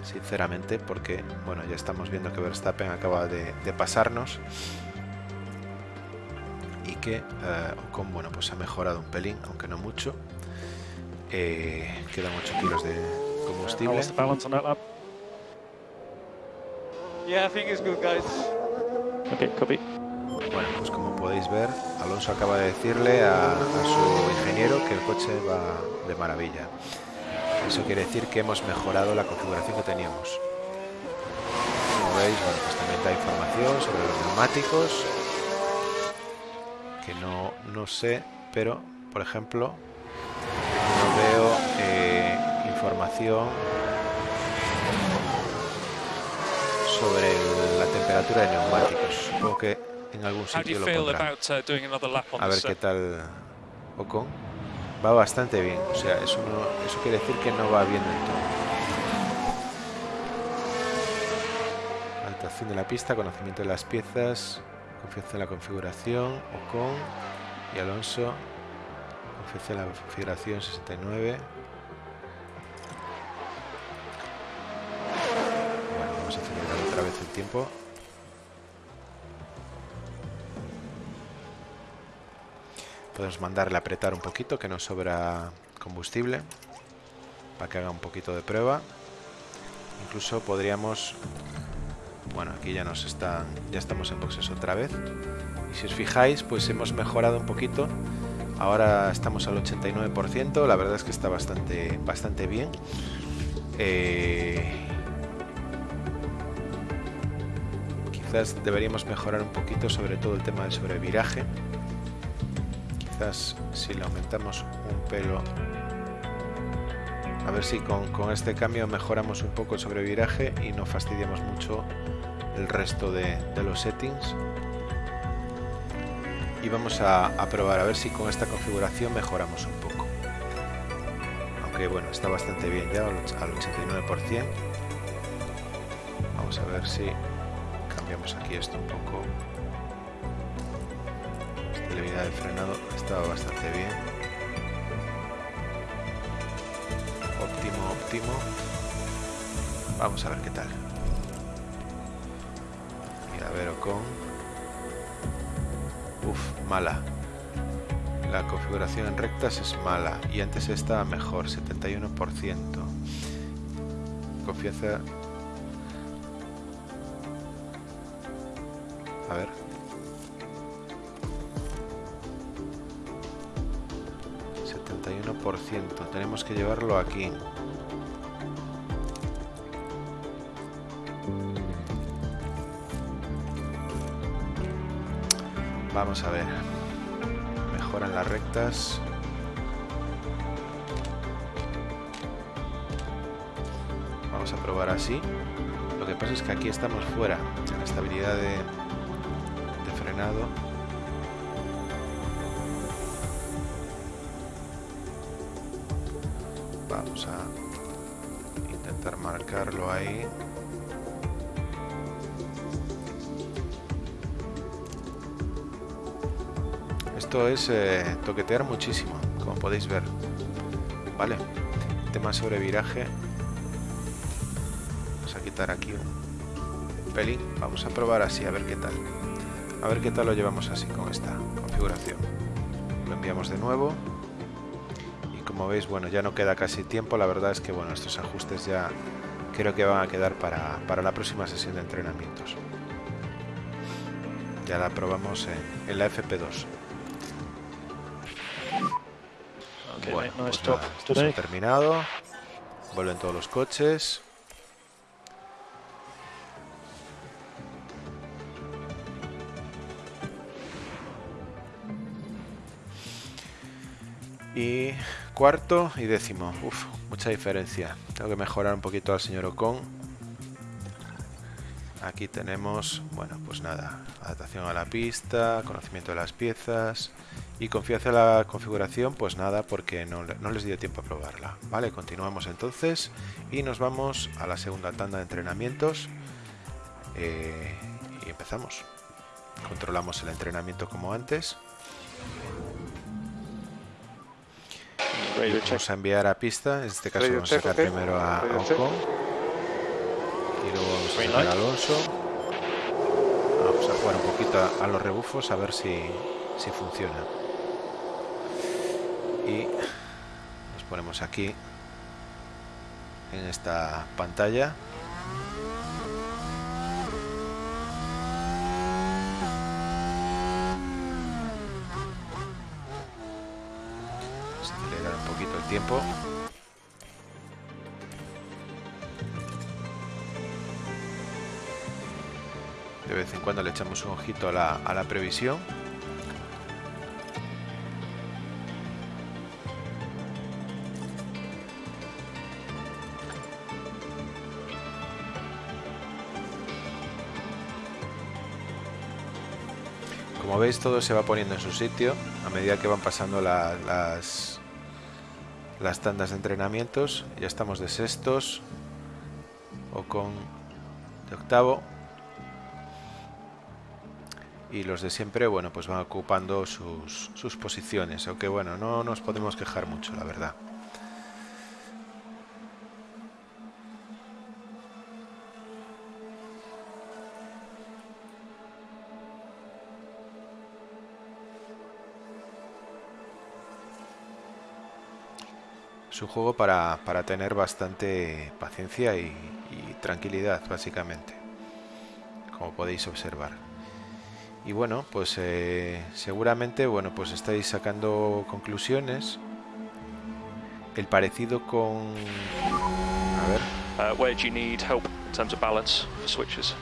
sinceramente, porque bueno, ya estamos viendo que Verstappen acaba de pasarnos y que Ocon eh, bueno, pues ha mejorado un pelín, aunque no mucho. Eh, quedan 8 kilos de combustible. Bueno, pues como podéis ver, Alonso acaba de decirle a, su ingeniero que el coche va de maravilla. Eso quiere decir que hemos mejorado la configuración que teníamos. Como veis, bueno, pues también da información sobre los neumáticos, que no, no sé, pero por ejemplo información sobre la temperatura de neumáticos. Supongo que en algún sitio lo pondrá. Uh, A ver qué tal Ocon. Va bastante bien, o sea, eso, no, eso quiere decir que no va bien del todo. Alteración de la pista, conocimiento de las piezas, confianza en la configuración, Ocon y Alonso, confianza en la configuración 69. Tiempo. Podemos mandarle a apretar un poquito, que nos sobra combustible, para que haga un poquito de prueba. incluso podríamos bueno aquí ya nos están ya estamos en boxes otra vez y si os fijáis pues hemos mejorado un poquito ahora estamos al 89% la verdad es que está bastante bastante bien eh, quizás deberíamos mejorar un poquito sobre todo el tema del sobreviraje. Quizás si le aumentamos un pelo a ver si con, con este cambio mejoramos un poco el sobreviraje y no fastidiamos mucho el resto de, los settings. Y vamos a, probar a ver si con esta configuración mejoramos un poco. Aunque bueno está bastante bien ya al 89% vamos a ver si cambiamos aquí esto un poco. Estabilidad de frenado estaba bastante bien. Óptimo óptimo. Vamos a ver qué tal. Mira a ver con. Uf, mala. La configuración en rectas es mala. Y antes estaba mejor 71% confianza Ver. ...71%. Tenemos que llevarlo aquí. Vamos a ver. Mejoran las rectas. Vamos a probar así. Lo que pasa es que aquí estamos fuera en estabilidad de, Vamos a intentar marcarlo ahí. Esto es eh, toquetear muchísimo, como podéis ver. Vale, tema sobre viraje. Vamos a quitar aquí un pelín. Vamos a probar así, a ver qué tal. A ver qué tal lo llevamos así con esta configuración. Lo enviamos de nuevo. Y como veis, bueno, ya no queda casi tiempo. La verdad es que, bueno, estos ajustes ya creo que van a quedar para, para la próxima sesión de entrenamientos. Ya la probamos en, en la FP2. Okay, bueno, no pues nada, esto ha terminado. Vuelven todos los coches. Y cuarto y décimo. Uf, mucha diferencia. Tengo que mejorar un poquito al señor Ocon. Aquí tenemos, bueno, pues nada, adaptación a la pista, conocimiento de las piezas y confianza en la configuración, pues nada, porque no, no les dio tiempo a probarla. Vale, continuamos entonces y nos vamos a la segunda tanda de entrenamientos eh, y empezamos. Controlamos el entrenamiento como antes. Vamos a enviar a pista, en este caso vamos a sacar primero a, a. Ocon y luego vamos a sacar a. Alonso. Vamos a jugar un poquito a, a los rebufos a ver si, si funciona. Y nos ponemos aquí en esta pantalla. Vamos a acelerar un poquito el tiempo. De vez en cuando le echamos un ojito a la, a la previsión. Como veis todo se va poniendo en su sitio a medida que van pasando la- las, las tandas de entrenamientos. Ya estamos de sextos o con de octavo. Y los de siempre, bueno, pues van ocupando sus, sus posiciones. Aunque bueno, no nos podemos quejar mucho, la verdad. Es un juego para, para tener bastante paciencia y, y tranquilidad, básicamente, como podéis observar. Y bueno, pues eh, seguramente, bueno, pues estáis sacando conclusiones. El parecido con... A ver, Uh, where do you need help in terms of balance for switches?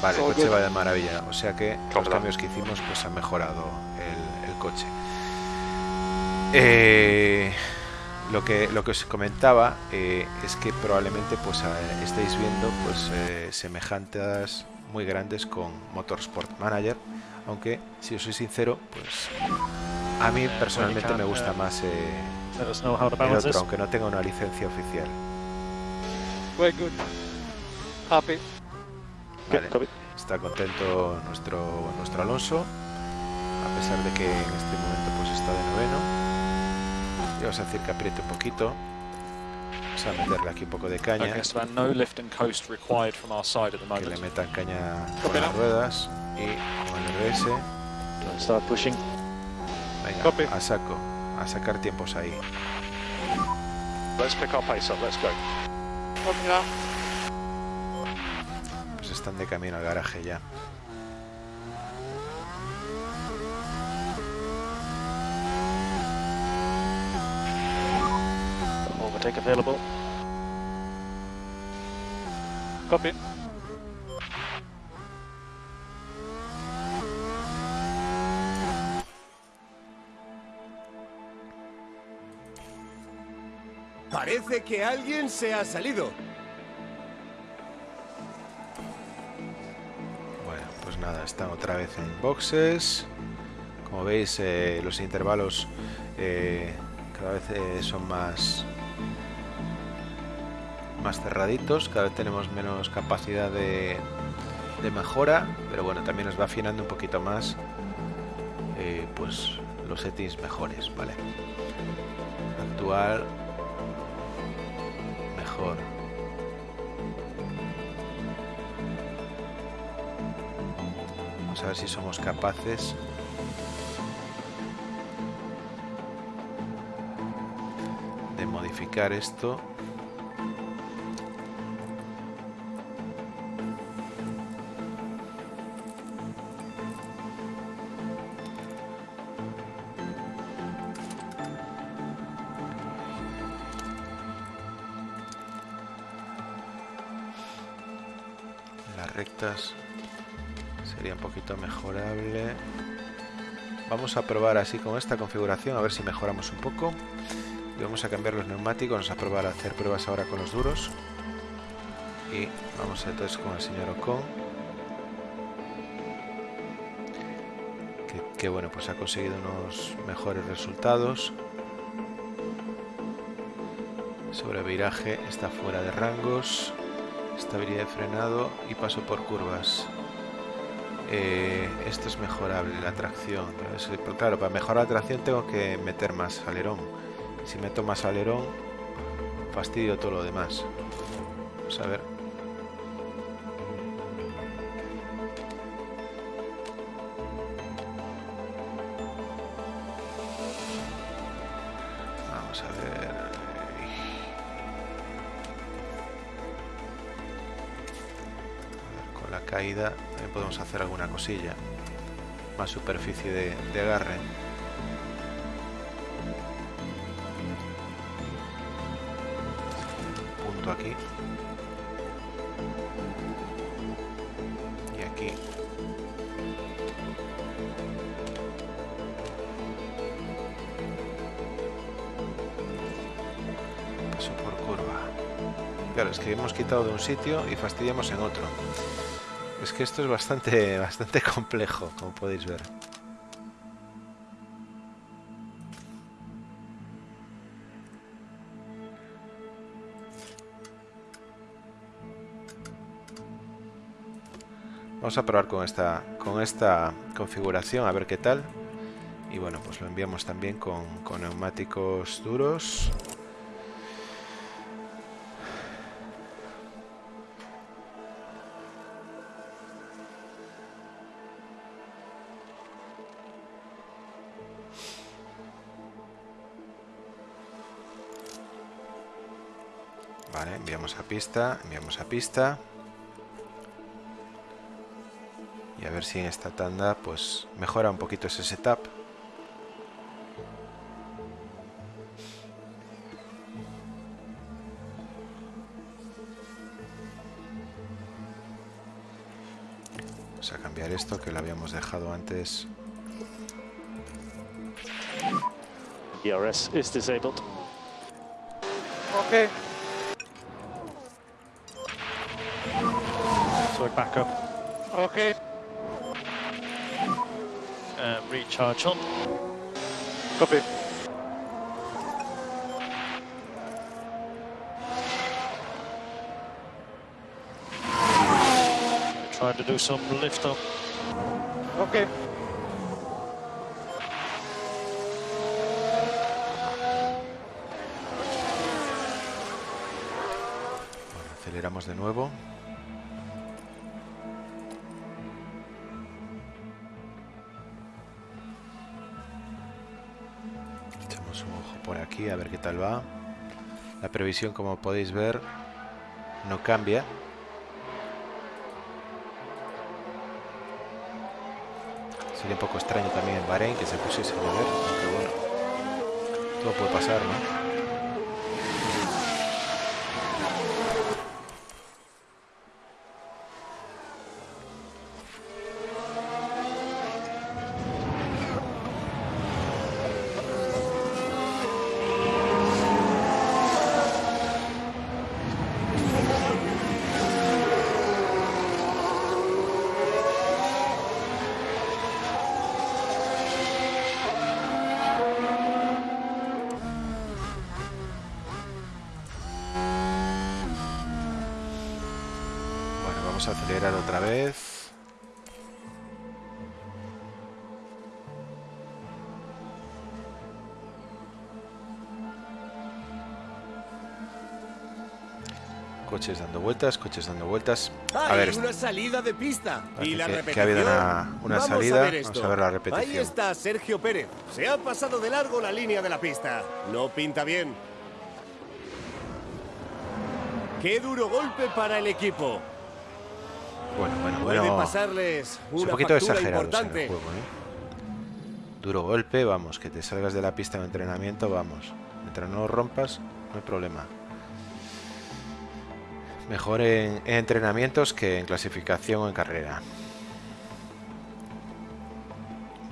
Vale, el coche va de maravilla. O sea que los cambios que hicimos pues han mejorado el, el coche. Eh, lo que lo que os comentaba eh, es que probablemente pues estáis viendo pues eh, semejanzas muy grandes con Motorsport Manager, aunque si os soy sincero, pues a mí personalmente me gusta más eh, el otro, aunque no tenga una licencia oficial. We're good. Happy. Vale. Copy. Está contento nuestro, nuestro Alonso, a pesar de que en este momento pues está de noveno. Vamos a decir que apriete un poquito. Vamos a meterle aquí un poco de caña, que le metan caña con las ruedas y con el RS. Start pushing. Venga, Copy. a saco, a sacar tiempos ahí. Let's pick our pace up. Let's go. Copy now. Pues están de camino al garaje ya. Overtake available. Copy. Parece que alguien se ha salido. Bueno, pues nada, están otra vez en boxes. Como veis, eh, los intervalos eh, cada vez eh, son más más cerraditos, cada vez tenemos menos capacidad de, mejora, pero bueno, también nos va afinando un poquito más eh, pues los settings mejores, ¿vale? Actual mejor. Vamos a ver si somos capaces de modificar esto. Vamos a probar así con esta configuración a ver si mejoramos un poco. Y vamos a cambiar los neumáticos, vamos a probar a hacer pruebas ahora con los duros. Y vamos entonces con el señor Ocon. Que, que bueno, pues ha conseguido unos mejores resultados. Sobre viraje está fuera de rangos. Estabilidad de frenado y paso por curvas. Eh, esto es mejorable, la tracción. Pero claro, para mejorar la tracción tengo que meter más alerón. Si meto más alerón, fastidio todo lo demás. Vamos a ver. Podemos hacer alguna cosilla. Más superficie de, agarre. Punto aquí. Y aquí. Paso por curva. Claro, es que hemos quitado de un sitio y fastidiamos en otro. Que esto es bastante, *laughs* bastante complejo, como podéis ver. Vamos a probar con esta, con esta configuración a ver qué tal. Y bueno, pues lo enviamos también con, con neumáticos duros. Enviamos a pista, enviamos a pista. Y a ver si en esta tanda pues mejora un poquito ese setup. Vamos a cambiar esto que lo habíamos dejado antes. ERS is disabled. Okay. So back up. Okay. Uh, recharge on. Copy. Trying to do some lift up. Okay. Bueno, aceleramos de nuevo. A ver qué tal va. La previsión, como podéis ver, no cambia. Sería un poco extraño también en Bahrein que se pusiese a llover, aunque bueno, todo puede pasar, ¿no? Vueltas, coches dando vueltas. A ¡Hay ver, una salida de pista! ¿Y la que- que repetición? ha habido una- una Vamos salida. A ver Vamos a ver la Ahí repetición. está Sergio Pérez. Se ha pasado de largo la línea de la pista. No pinta bien. ¡Qué duro golpe para el equipo! bueno, bueno, Puede bueno. pasarles Es un poquito en el juego, ¿eh? Duro golpe, vamos, que te salgas de la pista de entrenamiento, vamos. Mientras no rompas, no hay problema. Mejor en, en entrenamientos que en clasificación o en carrera.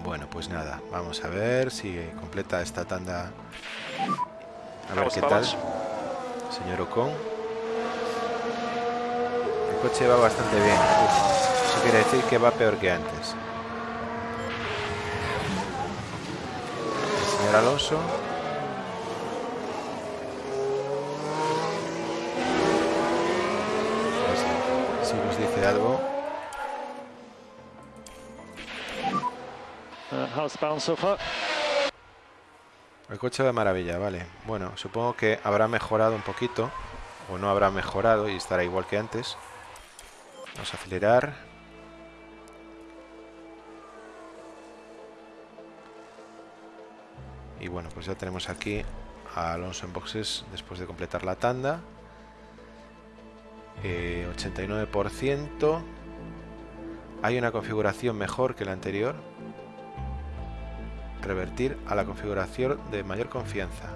Bueno, pues nada, vamos a ver si completa esta tanda. A ver qué tal, señor Ocon. El coche va bastante bien. Uf, eso quiere decir que va peor que antes. El señor Alonso. El coche de maravilla, vale. Bueno, supongo que habrá mejorado un poquito. O no habrá mejorado y estará igual que antes. Vamos a acelerar. Y bueno, pues ya tenemos aquí a Alonso en boxes después de completar la tanda. Eh, 89%. Hay una configuración mejor que la anterior. Revertir a la configuración de mayor confianza.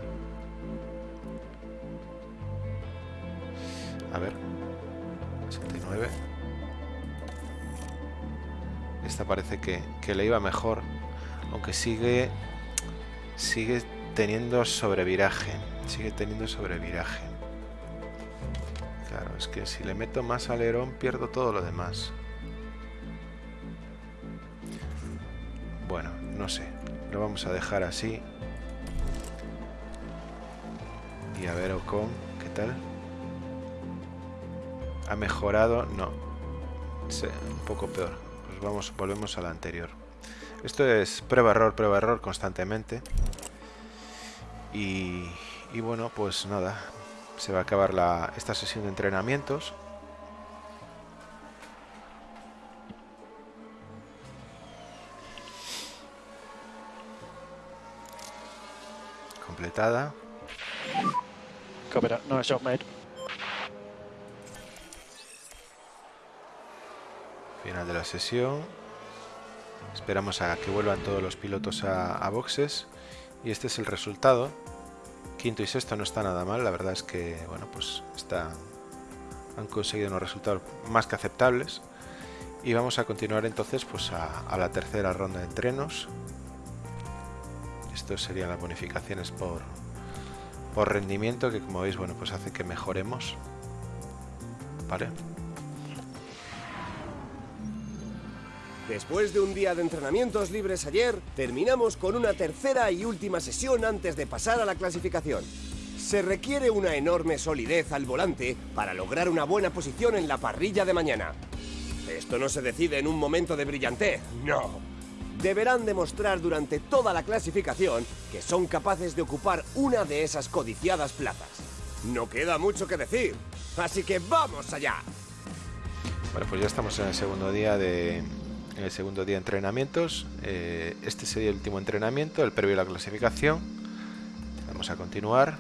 A ver. 69. Esta parece que, que le iba mejor. Aunque sigue. Sigue teniendo sobreviraje. Sigue teniendo sobreviraje. Claro, es que si le meto más alerón pierdo todo lo demás. Bueno, no sé. Lo vamos a dejar así. Y a ver Ocon, ¿qué tal? ¿Ha mejorado? No. Sí, un poco peor. Pues vamos, volvemos a la anterior. Esto es prueba-error, prueba-error constantemente. Y, y bueno, pues nada. Se va a acabar la, esta sesión de entrenamientos. Copy shot made. Final de la sesión. Esperamos a que vuelvan todos los pilotos a, boxes. Y este es el resultado. Quinto y sexto no está nada mal. La verdad es que, bueno, pues está, han conseguido unos resultados más que aceptables. Y vamos a continuar entonces pues a la tercera ronda de entrenos. Estos serían las bonificaciones por, por rendimiento que como veis bueno pues hace que mejoremos. Vale. Después de un día de entrenamientos libres ayer, terminamos con una tercera y última sesión antes de pasar a la clasificación. Se requiere una enorme solidez al volante para lograr una buena posición en la parrilla de mañana. Esto no se decide en un momento de brillantez, no. Deberán demostrar durante toda la clasificación que son capaces de ocupar una de esas codiciadas plazas. No queda mucho que decir, así que vamos allá. Bueno, pues ya estamos en el segundo día de en el segundo día de entrenamientos. Eh, este sería el último entrenamiento, el previo a la clasificación. Vamos a continuar.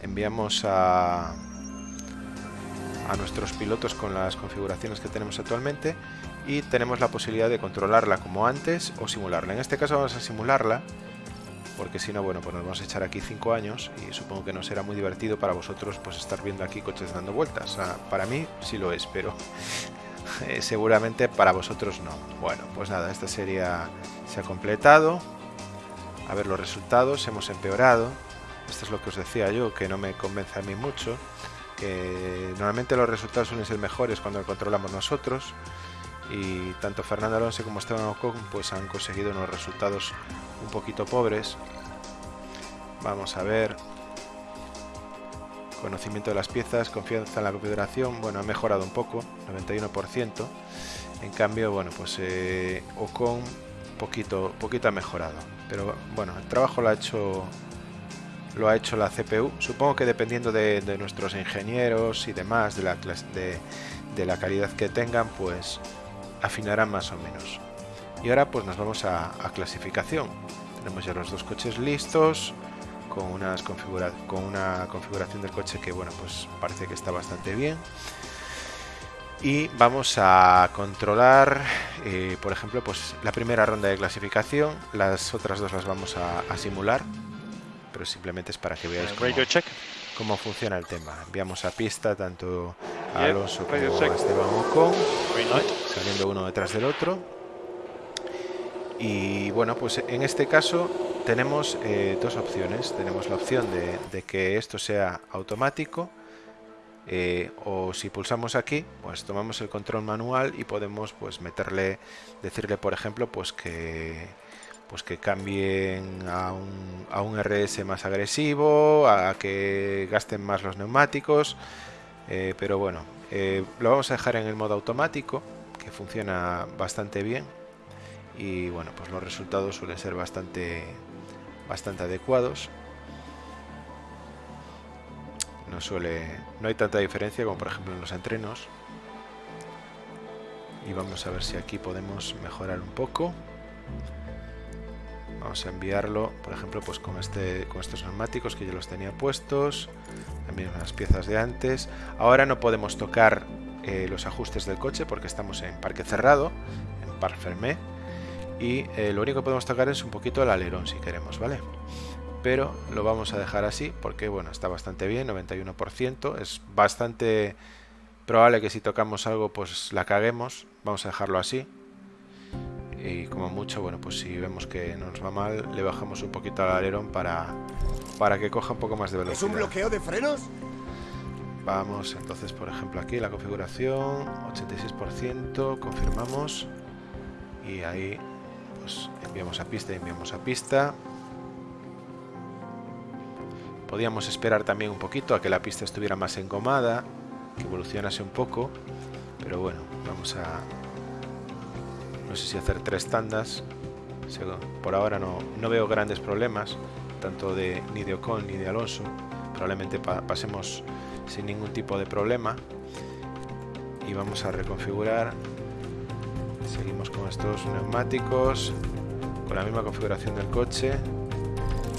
Enviamos a a nuestros pilotos con las configuraciones que tenemos actualmente y tenemos la posibilidad de controlarla como antes o simularla. En este caso vamos a simularla porque si no, bueno, pues nos vamos a echar aquí 5 años y supongo que no será muy divertido para vosotros pues estar viendo aquí coches dando vueltas. Para mí sí lo es, pero *laughs* eh, seguramente para vosotros no. Bueno, pues nada, esta serie se ha completado. A ver los resultados, hemos empeorado. Esto es lo que os decía yo, que no me convence a mí mucho que normalmente los resultados suelen ser mejores cuando controlamos nosotros y tanto Fernando Alonso como Esteban Ocon pues han conseguido unos resultados un poquito pobres. Vamos a ver. Conocimiento de las piezas confianza en la configuración. Bueno ha mejorado un poco 91% en cambio bueno pues eh, Ocon poquito poquito ha mejorado. Pero bueno el trabajo lo ha hecho lo ha hecho la CPU. Supongo que dependiendo de, nuestros ingenieros y demás, de la calidad que tengan, pues afinarán más o menos. Y ahora pues nos vamos a, a clasificación. Tenemos ya los dos coches listos, con, unas configura con una configuración del coche que bueno pues parece que está bastante bien. Y vamos a controlar, eh, por ejemplo, pues la primera ronda de clasificación. Las otras dos las vamos a, a simular pero simplemente es para que veáis cómo, cómo funciona el tema. Enviamos a pista tanto a Alonso como a Esteban Ocon, saliendo uno detrás del otro. Y bueno, pues en este caso tenemos eh, dos opciones. Tenemos la opción de, de que esto sea automático. Eh, o si pulsamos aquí pues tomamos el control manual y podemos pues meterle decirle por ejemplo pues que pues que cambien a un, a un RS más agresivo, a que gasten más los neumáticos, eh, pero bueno, eh, lo vamos a dejar en el modo automático, que funciona bastante bien y bueno, pues los resultados suelen ser bastante, bastante adecuados. No suele, no hay tanta diferencia como por ejemplo en los entrenos. Y vamos a ver si aquí podemos mejorar un poco vamos a enviarlo por ejemplo pues con este con estos neumáticos que yo los tenía puestos también unas piezas de antes. Ahora no podemos tocar eh, los ajustes del coche porque estamos en parque cerrado en par fermé y eh, lo único que podemos tocar es un poquito el alerón si queremos vale pero lo vamos a dejar así porque bueno está bastante bien 91% es bastante probable que si tocamos algo pues la caguemos vamos a dejarlo así y como mucho, bueno, pues si vemos que nos va mal, le bajamos un poquito al alerón para, para que coja un poco más de velocidad. ¿Es un bloqueo de frenos? Vamos, entonces, por ejemplo, aquí la configuración, 86%, confirmamos y ahí pues enviamos a pista y enviamos a pista. Podíamos esperar también un poquito a que la pista estuviera más engomada, que evolucionase un poco, pero bueno, vamos a, no sé si hacer tres tandas. Por ahora no, no veo grandes problemas tanto de ni de Ocon ni de Alonso. Probablemente pa pasemos sin ningún tipo de problema. Y vamos a reconfigurar. Seguimos con estos neumáticos con la misma configuración del coche.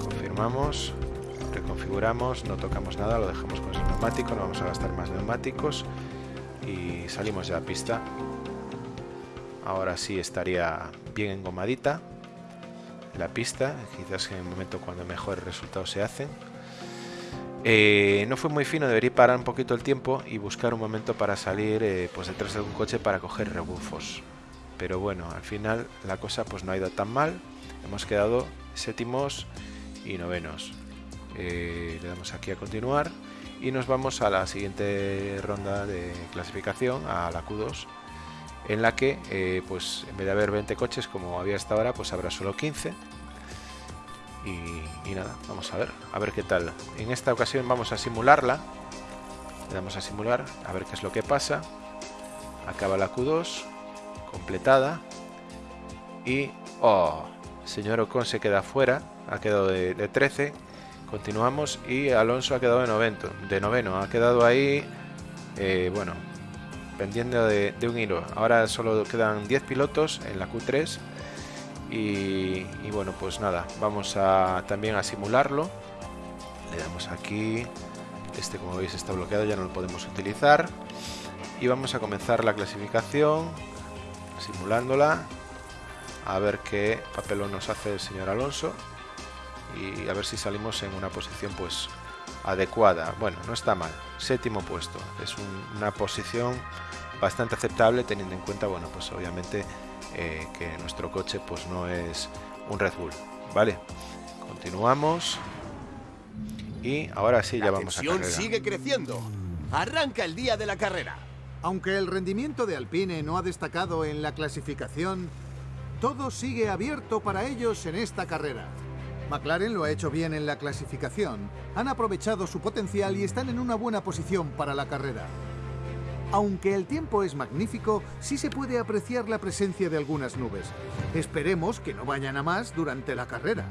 Confirmamos reconfiguramos no tocamos nada lo dejamos con ese neumático no vamos a gastar más neumáticos y salimos ya a pista ahora sí estaría bien engomadita la pista, quizás en el momento cuando mejores resultados se hacen. Eh, no fue muy fino, debería parar un poquito el tiempo y buscar un momento para salir eh, pues detrás de algún coche para coger rebufos. Pero bueno, al final la cosa pues no ha ido tan mal. Hemos quedado séptimos y novenos. Eh, le damos aquí a continuar y nos vamos a la siguiente ronda de clasificación, a la Q2, en la que pues en vez de haber 20 coches como había hasta ahora, pues habrá solo 15 y, nada, vamos a ver, a ver qué tal. En esta ocasión vamos a simularla. Le damos a simular, a ver qué es lo que pasa. Acaba la Q2, completada. Y, oh, señor Ocon se queda fuera, ha quedado de, 13. Continuamos y Alonso ha quedado de, novento, de noveno, ha quedado ahí, eh, bueno, pendiendo de, un hilo. Ahora solo quedan 10 pilotos en la Q3 y, bueno, pues nada, vamos a también a simularlo. Le damos aquí. Este, como veis, está bloqueado, ya no lo podemos utilizar. Y vamos a comenzar la clasificación, simulándola. A ver qué papelón nos hace el señor Alonso. Y a ver si salimos en una posición pues adecuada. Bueno, no está mal. Séptimo puesto. Es una posición bastante aceptable teniendo en cuenta, bueno, pues obviamente eh, que nuestro coche pues no es un Red Bull. Vale, continuamos. Y ahora sí, ya vamos a carrera. sigue creciendo. Arranca el día de la carrera. Aunque el rendimiento de Alpine no ha destacado en la clasificación, todo sigue abierto para ellos en esta carrera. McLaren lo ha hecho bien en la clasificación, han aprovechado su potencial y están en una buena posición para la carrera. Aunque el tiempo es magnífico, sí se puede apreciar la presencia de algunas nubes. Esperemos que no vayan a más durante la carrera.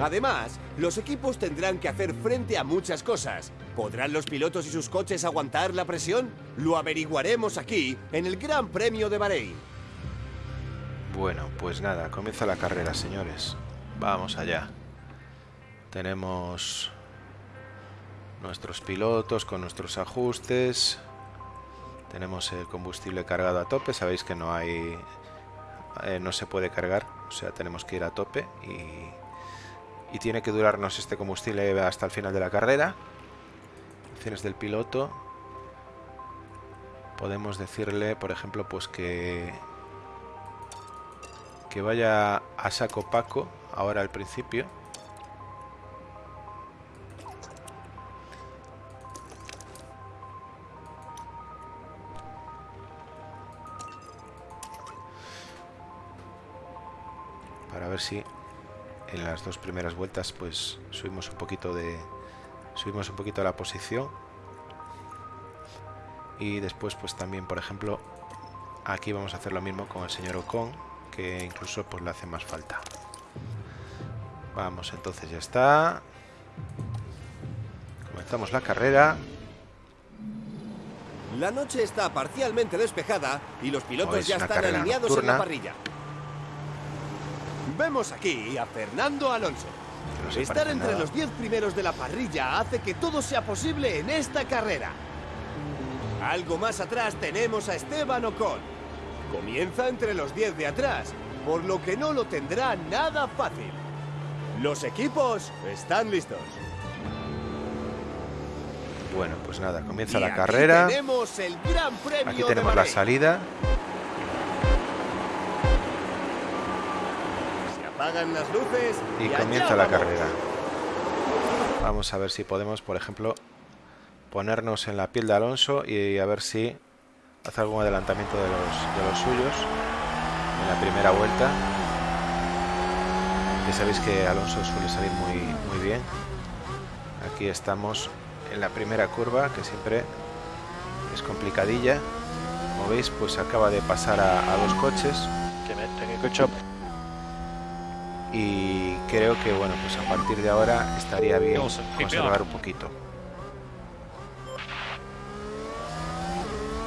Además, los equipos tendrán que hacer frente a muchas cosas. ¿Podrán los pilotos y sus coches aguantar la presión? Lo averiguaremos aquí, en el Gran Premio de Bahrein. Bueno, pues nada, comienza la carrera, señores. Vamos allá. Tenemos nuestros pilotos con nuestros ajustes. Tenemos el combustible cargado a tope. Sabéis que no hay... Eh, no se puede cargar. O sea, tenemos que ir a tope. Y, y tiene que durarnos este combustible hasta el final de la carrera. Opciones del piloto. Podemos decirle, por ejemplo, pues que... Que vaya a saco paco ahora al principio. ver si en las dos primeras vueltas pues subimos un poquito de subimos un poquito la posición y después pues también por ejemplo aquí vamos a hacer lo mismo con el señor Ocon que incluso pues le hace más falta vamos entonces ya está comenzamos la carrera la noche está parcialmente despejada y los pilotos ya están alineados en la parrilla Vemos aquí a Fernando Alonso. Estar entre los 10 primeros de la parrilla hace que todo sea posible en esta carrera. Algo más atrás tenemos a Esteban Ocon. Comienza entre los 10 de atrás, por lo que no lo tendrá nada fácil. Los equipos están listos. Bueno, pues nada, comienza la carrera. Tenemos el Gran Premio Aquí tenemos la salida. las luces y, comienza la carrera. Vamos a ver si podemos, por ejemplo, ponernos en la piel de Alonso y a ver si hace algún adelantamiento de los, de los suyos en la primera vuelta. Sabéis que Alonso suele salir muy, muy bien. Aquí estamos en la primera curva, que siempre es complicadilla. Como veis, pues acaba de pasar a, a dos coches. Y creo que bueno pues a partir de ahora estaría bien conservar un poquito.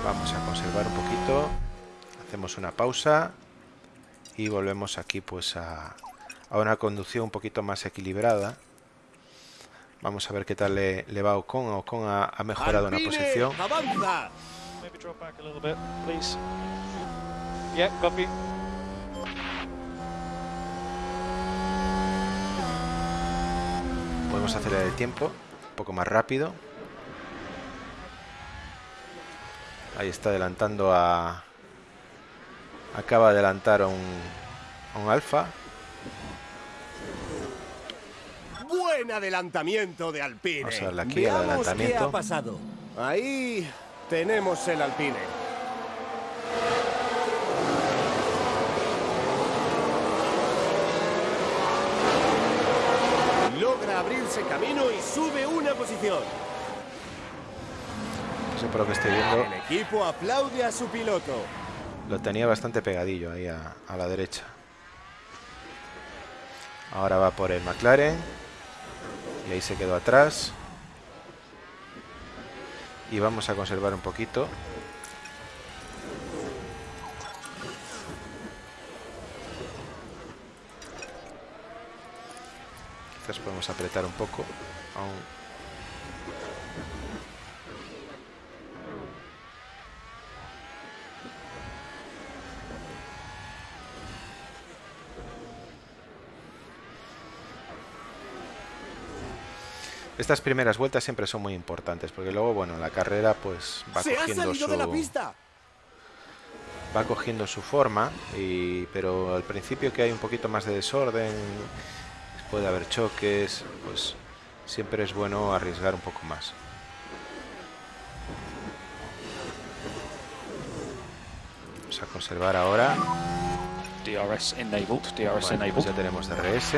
Vamos a conservar un poquito. Hacemos una pausa y volvemos aquí pues a, a una conducción un poquito más equilibrada vamos a ver qué tal le, le va a Ocon Ocon ha, ha mejorado una posición Yeah, copy. Podemos acelerar el tiempo un poco más rápido. Ahí está adelantando a... Acaba de adelantar a un, a un alfa. Buen adelantamiento de Alpine. Vamos a darle aquí Veamos qué adelantamiento. ha pasado. Ahí tenemos el Alpine. Logra abrirse camino y sube una posición. No sé por lo que estoy viendo. El equipo aplaude a su piloto. Lo tenía bastante pegadillo ahí a, a la derecha. Ahora va por el McLaren. Y ahí se quedó atrás. Y vamos a conservar un poquito. Quizás podemos apretar un poco. Aún. Estas primeras vueltas siempre son muy importantes porque luego, bueno, la carrera pues va Se cogiendo su de la pista. va cogiendo su forma y pero al principio que hay un poquito más de desorden puede haber choques pues siempre es bueno arriesgar un poco más vamos a conservar ahora DRS enabled. DRS Bueno, pues enabled. ya tenemos DRS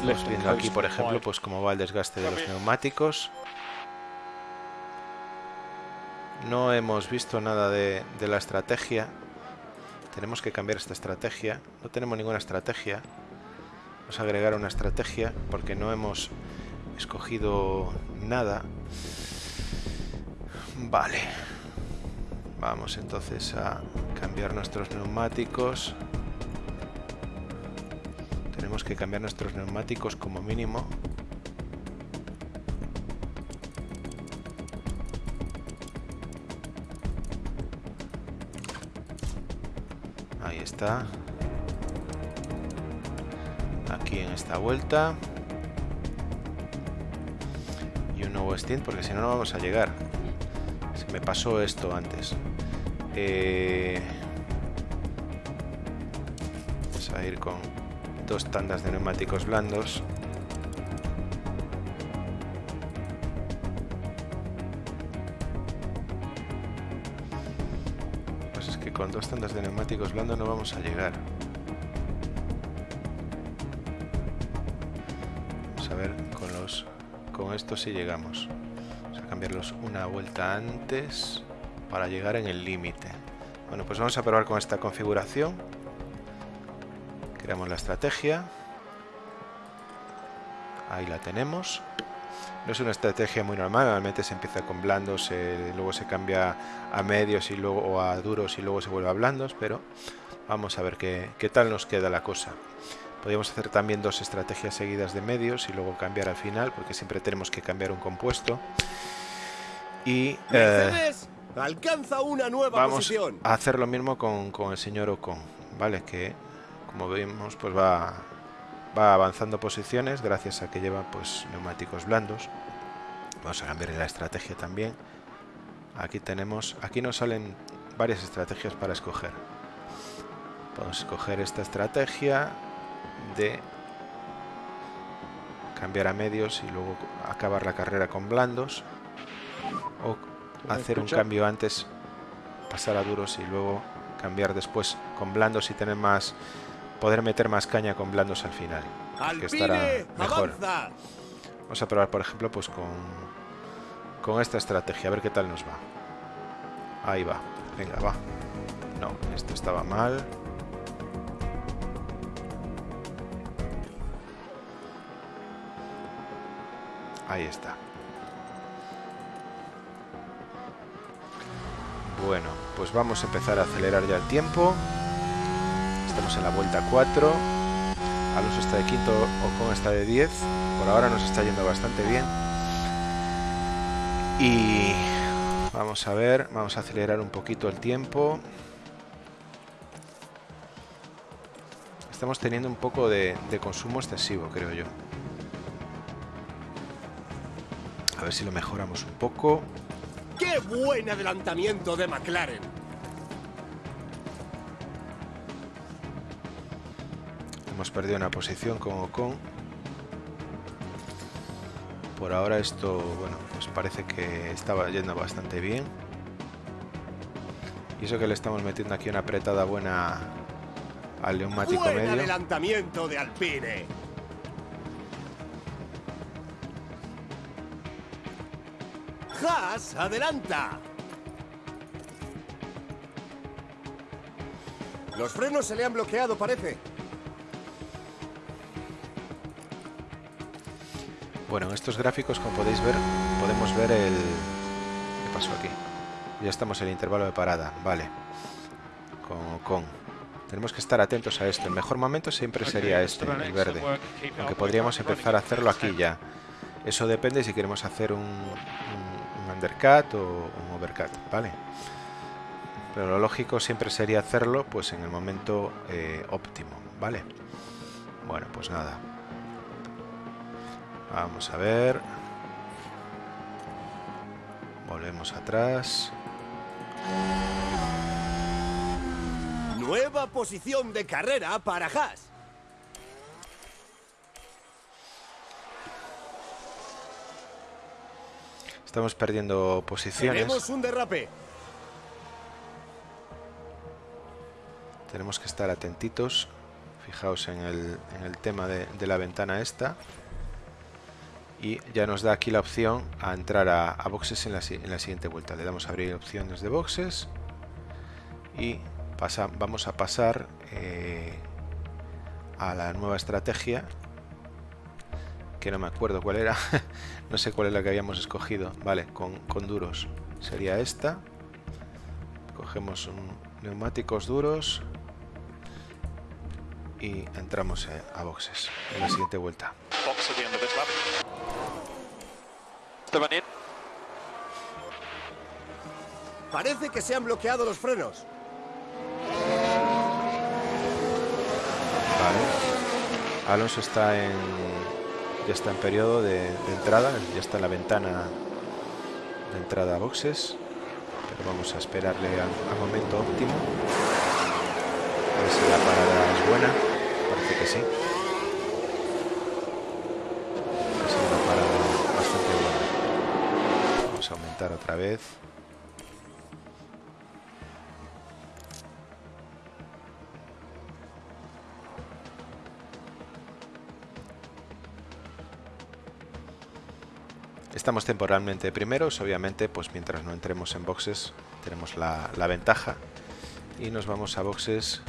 Estamos and viendo aquí por ejemplo pues cómo va el desgaste de los neumáticos. No hemos visto nada de, de la estrategia. Tenemos que cambiar esta estrategia. No tenemos ninguna estrategia. Vamos a agregar una estrategia porque no hemos escogido nada. Vale. Vamos entonces a cambiar nuestros neumáticos tenemos que cambiar nuestros neumáticos como mínimo. Ahí está. Aquí en esta vuelta. Y un nuevo stint porque si no no vamos a llegar. Se me pasó esto antes. Eh, vamos a ir con dos tandas de neumáticos blandos. Pues es que con dos tandas de neumáticos blandos no vamos a llegar. Vamos a ver con los con esto si llegamos. Vamos a cambiarlos una vuelta antes para llegar en el límite. Bueno pues vamos a probar con esta configuración creamos la estrategia ahí la tenemos no es una estrategia muy normal normalmente se empieza con blandos se- luego se cambia a medios y luego o a duros y luego se vuelve a blandos pero vamos a ver qué, qué tal nos queda la cosa podríamos hacer también dos estrategias seguidas de medios y luego cambiar al final porque siempre tenemos que cambiar un compuesto y eh, alcanza una nueva vamos posición. a hacer lo mismo con, con el señor Ocon, ¿vale? Que como vemos pues va, va avanzando posiciones gracias a que lleva pues neumáticos blandos. Vamos a cambiar la estrategia también. Aquí tenemos, aquí nos salen varias estrategias para escoger. Podemos escoger esta estrategia de cambiar a medios y luego acabar la carrera con blandos o ¿Me hacer un cambio antes pasar a duros y luego cambiar después con blandos y tener más poder meter más caña con blandos al final que estará mejor. vamos a probar por ejemplo pues con con esta estrategia a ver qué tal nos va. Ahí va. Venga va. No esto estaba mal. Ahí está. Bueno, pues vamos a empezar a acelerar ya el tiempo. Estamos en la vuelta 4. Alonso está de quinto, Ocon está de 10. Por ahora nos está yendo bastante bien. Y vamos a ver, vamos a acelerar un poquito el tiempo. Estamos teniendo un poco de consumo excesivo, creo yo. A ver si lo mejoramos un poco. ¡Qué buen adelantamiento de McLaren! Hemos perdido una posición con Ocon. Por ahora esto, bueno, pues parece que estaba yendo bastante bien. Y eso que le estamos metiendo aquí una apretada buena al neumático ¡Buen medio. adelantamiento de Alpine! Haas adelanta. Los frenos se le han bloqueado, parece. Bueno, en estos gráficos, como podéis ver, podemos ver el... ¿Qué pasó aquí? Ya estamos en el intervalo de parada, vale. Con Ocon. Tenemos que estar atentos a esto. El mejor momento siempre sería este, el verde. Aunque podríamos empezar a hacerlo aquí ya. Eso depende si queremos hacer un, un, un undercut o un overcut, ¿vale? Pero lo lógico siempre sería hacerlo pues en el momento eh, óptimo, ¿vale? Bueno, pues nada. Vamos a ver. Volvemos atrás. Nueva posición de carrera para Haas. Estamos perdiendo posiciones. Tenemos un derrape. Tenemos que estar atentitos. Fijaos en el, en el tema de, de, la ventana esta. Y ya nos da aquí la opción a entrar a, boxes en la, en la, siguiente vuelta. Le damos a abrir opciones de boxes. Y pasa, vamos a pasar eh, a la nueva estrategia. Que no me acuerdo cuál era. *laughs* no sé cuál es la que habíamos escogido. Vale, con, con duros. Sería esta. Cogemos un, neumáticos duros y entramos eh, a boxes en la siguiente vuelta. In. Parece que se han bloqueado los frenos. Vale. Alonso está en ya está en periodo de, de entrada, ya está en la ventana de entrada a boxes. Pero vamos a esperarle al, al momento óptimo. A ver si la parada es buena. Parece que sí. Ha sido una parada bastante buena. Otra vez. Estamos temporalmente primeros, obviamente, pues mientras no entremos en boxes tenemos la, ventaja. Y nos vamos a boxes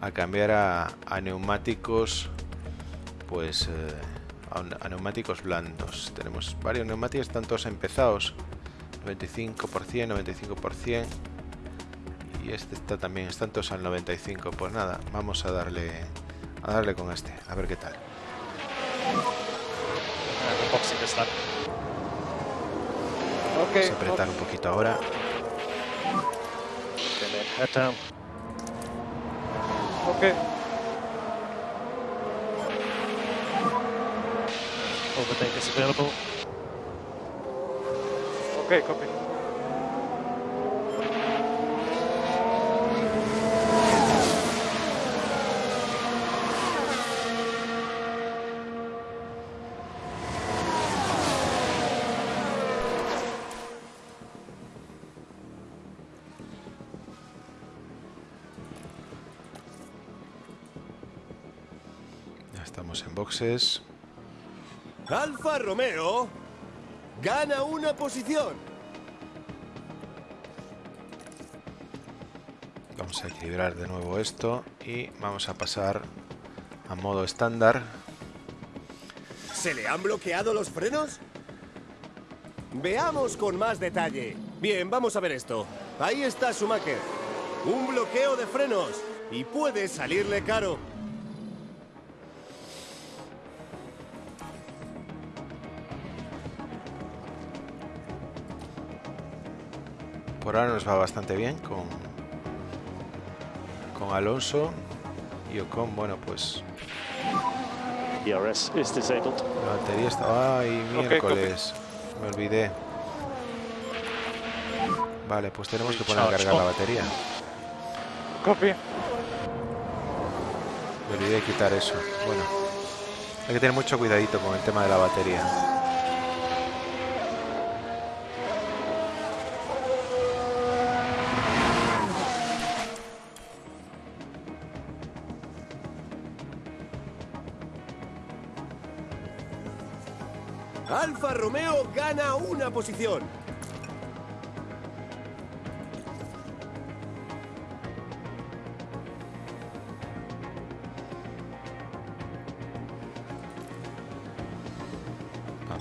a cambiar a, neumáticos pues eh, a, neumáticos blandos. Tenemos varios neumáticos están todos empezados 95% 95% y este está también están todos al 95 pues nada vamos a darle a darle con este a ver qué tal vamos a apretar un poquito ahora. Okay. Overtake is available. Okay, copy. ya estamos en boxes Alfa Romeo gana una posición. Vamos a equilibrar de nuevo esto y vamos a pasar a modo estándar. ¿Se le han bloqueado los frenos? Veamos con más detalle. Bien, vamos a ver esto. Ahí está Schumacher. Un bloqueo de frenos. Y puede salirle caro. Por ahora nos va bastante bien con, con Alonso. Y Ocon, bueno, pues ERS is disabled. la batería estaba... ¡Ay, miércoles! Me olvidé. Vale, pues tenemos que poner a cargar la batería. Copy. Me olvidé de quitar eso. Bueno, hay que tener mucho cuidadito con el tema de la batería. Gana una posición.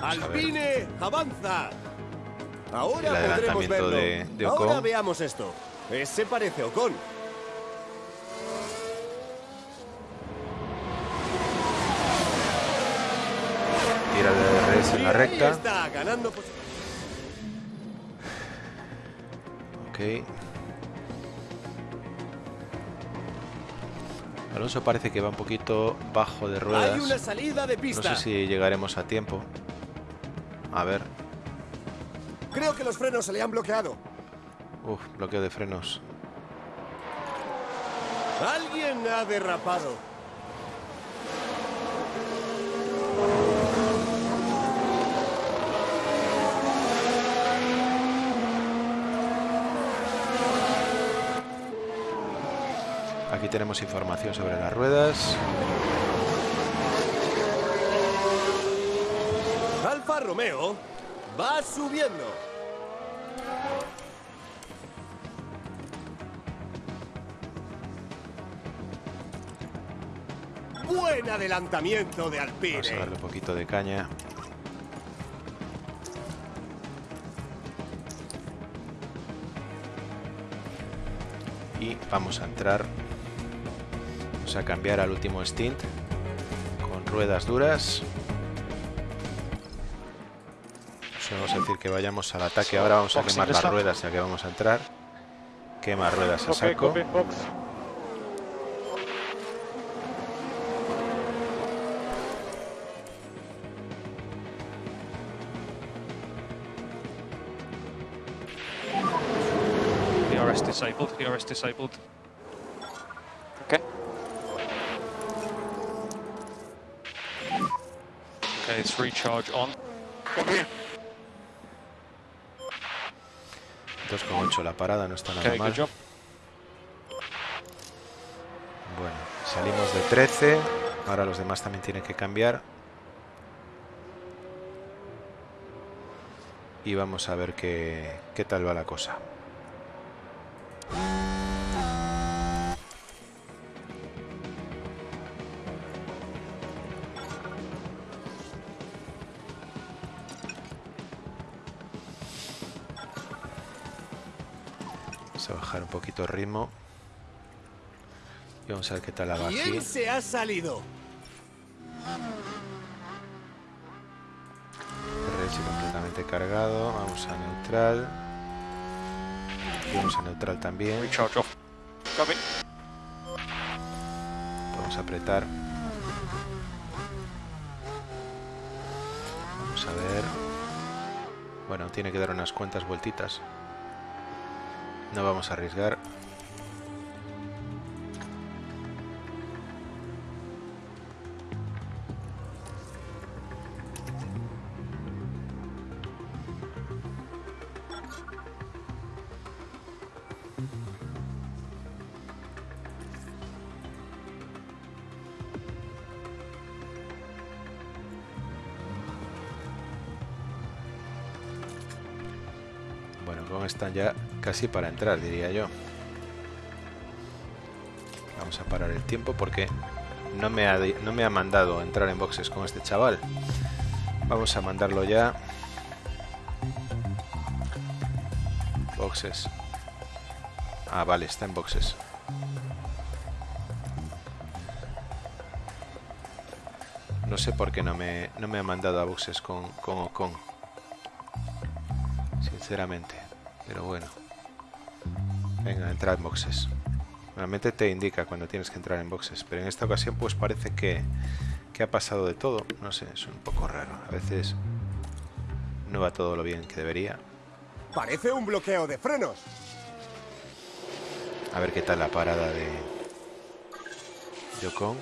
Alpine avanza. Ahora podremos verlo. de- de Ahora veamos esto. Ese parece Ocon. Tira el DRS en Y la recta. está ganando posi- Ok. Alonso parece que va un poquito bajo de Hay ruedas. una salida de No sé si llegaremos a tiempo. A ver. Creo que los frenos se le han bloqueado. Uf, bloqueo de frenos. Alguien ha derrapado. Aquí tenemos información sobre las ruedas. Alfa Romeo va subiendo. Buen adelantamiento de Vamos a Alpine. darle un poquito de caña. Y vamos a entrar. A cambiar al último stint con ruedas duras. Vamos a decir que vayamos al ataque. Ahora vamos a quemar the las ruedas ya que vamos a entrar. Quema ruedas a saco. ERS disabled. ERS disabled. It's recharge on. Copy. 2,8 la parada, no está nada Okay, mal. Bueno, salimos de 13. Ahora los demás también tienen que cambiar. Y vamos a ver qué, qué tal va la cosa. Poquito ritmo. Y vamos a ver qué tal la va aquí. ¿Quién se ha salido? RS completamente cargado. Vamos a neutral. Y vamos a neutral también. Vamos a apretar. Vamos a ver. Bueno, tiene que dar unas cuantas vueltitas. No vamos a arriesgar. Casi para entrar, diría yo. Vamos a parar el tiempo porque no me ha, no me ha mandado entrar en boxes con este chaval. Vamos a mandarlo ya. Boxes. Ah, vale, está en boxes. No sé por qué no me, no me ha mandado a boxes con, con Ocon. Sinceramente. Pero bueno. Venga, entra en boxes. Realmente te indica cuando tienes que entrar en boxes, pero en esta ocasión pues parece que, que ha pasado de todo. No sé, es un poco raro. A veces no va todo lo bien que debería. Parece un bloqueo de frenos. A ver qué tal la parada de Yocon.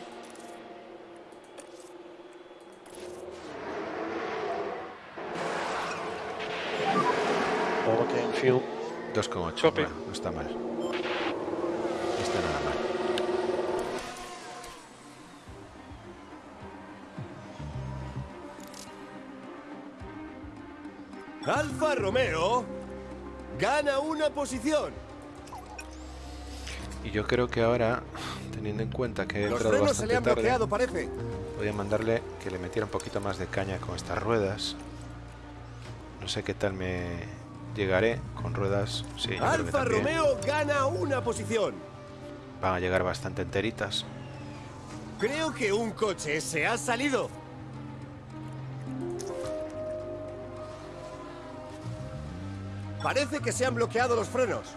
All fuel. 2,8. Copy. Bueno, no está mal. No está nada mal. Alfa Romeo gana una posición. Y yo creo que ahora, teniendo en cuenta que he Los entrado se le han tarde, bloqueado, parece. voy a mandarle que le metiera un poquito más de caña con estas ruedas. No sé qué tal me llegaré con ruedas. Sí, Alfa. Romeo gana una posición. Van a llegar bastante enteritas. Creo que un coche se ha salido. Parece que se han bloqueado los frenos.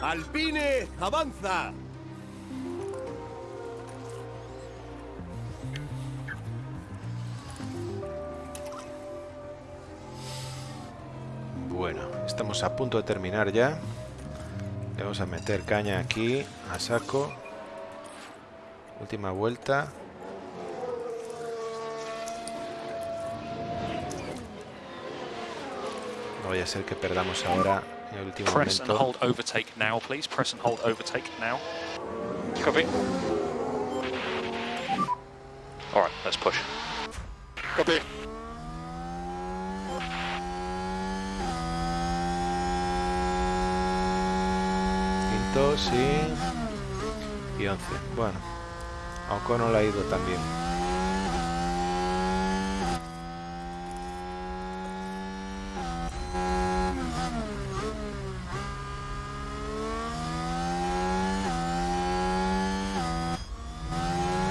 Alpine avanza. Estamos a punto de terminar ya. Le vamos a meter caña aquí, a saco. Última vuelta. No vaya a ser que perdamos ahora en el último Press and momento. hold overtake now, please. Press and hold overtake now. Copy. All right, let's push. Copy. Sí. Y once. Bueno, a Ocon le ha ido también.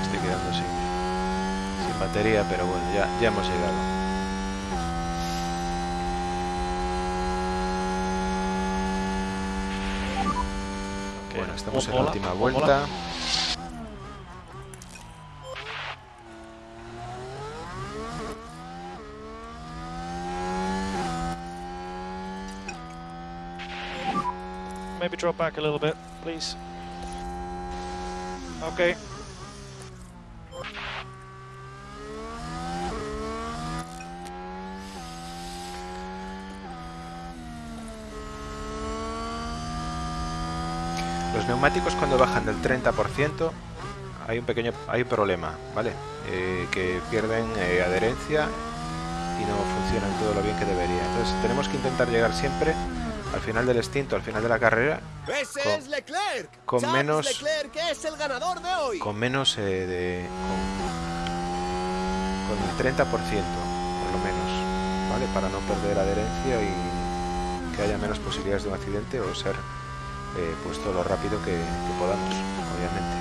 Estoy quedando sin, sin batería, pero bueno, ya, ya hemos llegado. Bueno, estamos en One la última lap, one vuelta. Maybe drop back a little bit, please. Okay. Los neumáticos cuando bajan del 30% hay un pequeño hay un problema, ¿vale? Eh, que pierden eh, adherencia y no funcionan todo lo bien que debería. Entonces tenemos que intentar llegar siempre al final del extinto, al final de la carrera, Con- es Leclerc. con menos- Leclerc es el ganador de hoy. con menos eh, de con, con el 30% por lo menos, ¿vale? Para no perder adherencia y que haya menos posibilidades de un accidente o ser eh, pues todo lo rápido que, que podamos, obviamente.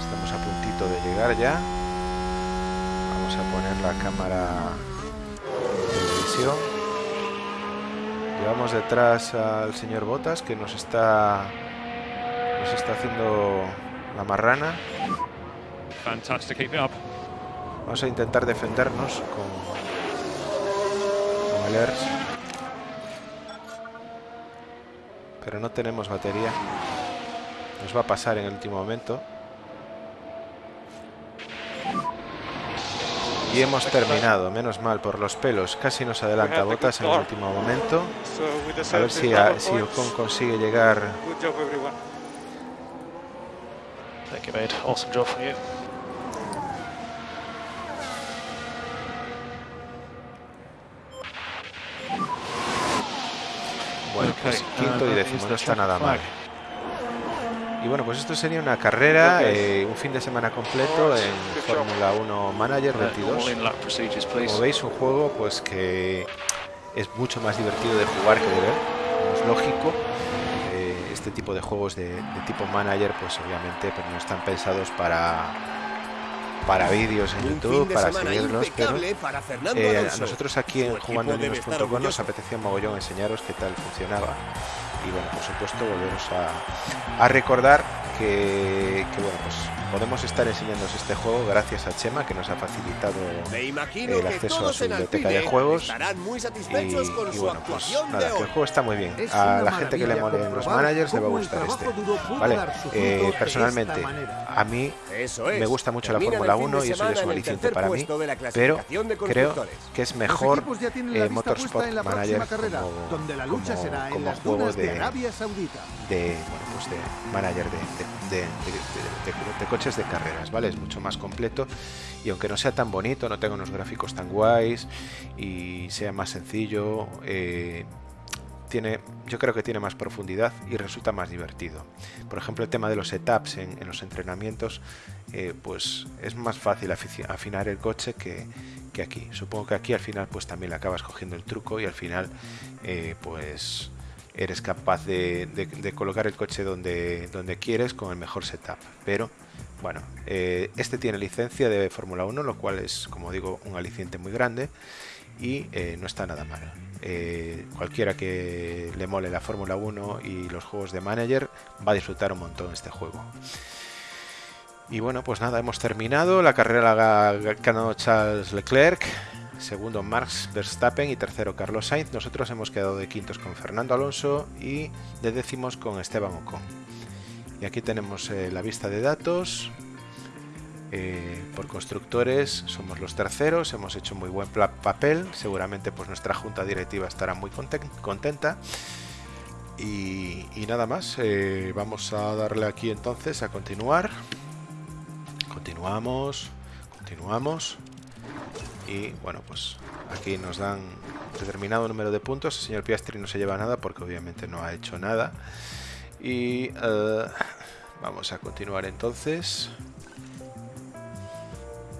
Estamos a puntito de llegar ya. Vamos a poner la cámara de televisión. Llevamos detrás al señor Botas que nos está nos está haciendo la marrana. Vamos a intentar defendernos con, con el ERS. Pero no tenemos batería. Nos va a pasar en el último momento. Y hemos terminado, menos mal, por los pelos. Casi nos adelanta Botas en el último momento. So with the A ver si, a- si Ocon consigue llegar. Good job, everyone. Thank you, mate. Awesome job from you. Pues quinto y that décimo, no está nada mal. Y bueno, pues esto sería una carrera, eh, un fin de semana completo en. Fórmula 1 Manager Uh, 22. all in lap procedures, please. Como veis, un juego pues que es mucho más divertido de jugar que de ver, como es lógico. Eh, este tipo de juegos de, de tipo manager, pues obviamente pues, no están pensados para, para vídeos en YouTube, para semana seguirlos, pero eh, a nosotros aquí en Su equipo jugando debe estar nos apetecía mogollón enseñaros qué tal funcionaba. Y bueno, por supuesto volveros a, a recordar que, que, bueno, pues podemos estar enseñándoos este juego gracias a Chema que nos ha facilitado el acceso a su biblioteca de juegos muy y, con y bueno, pues nada, que el juego está muy bien. Es A la gente que le molen los managers le va a gustar este. Vale, eh, personalmente a mí es. me gusta mucho la Fórmula el fin de 1 y eso ya es un aliciente para mí, pero creo que es mejor eh, Motorsport puesta en la Manager carrera, como, donde la lucha como- será en como juego de, de, Arabia Saudita. de, bueno, pues de manager de- de- de- de coches de carreras, ¿vale? Es mucho más completo y aunque no sea tan bonito, no tenga unos gráficos tan guays y sea más sencillo, eh, tiene, yo creo que tiene más profundidad y resulta más divertido. Por ejemplo, el tema de los setups en, los entrenamientos, eh, pues es más fácil afinar el coche que, que aquí. Supongo que aquí al final pues también le acabas cogiendo el truco y al final eh, pues eres capaz de, de- de colocar el coche donde, donde quieres con el mejor setup. Pero bueno, eh, este tiene licencia de Fórmula 1, lo cual es, como digo, un aliciente muy grande y eh, no está nada mal. Eh, cualquiera que le mole la Fórmula 1 y los juegos de manager va a disfrutar un montón este juego. Y bueno, pues nada, hemos terminado. La carrera la ganado Charles Leclerc, segundo Max Verstappen y tercero Carlos Sainz. Nosotros hemos quedado de quintos con Fernando Alonso y de décimos con Esteban Ocon. Y aquí tenemos eh, la vista de datos. Eh, por constructores somos los terceros, hemos hecho muy buen papel, seguramente pues nuestra junta directiva estará muy conten- contenta. Y, y nada más, eh, vamos a darle aquí entonces a continuar. Continuamos, continuamos. Y bueno, pues aquí nos dan determinado número de puntos. El señor Piastri no se lleva nada porque obviamente no ha hecho nada. Y eh, vamos a continuar entonces.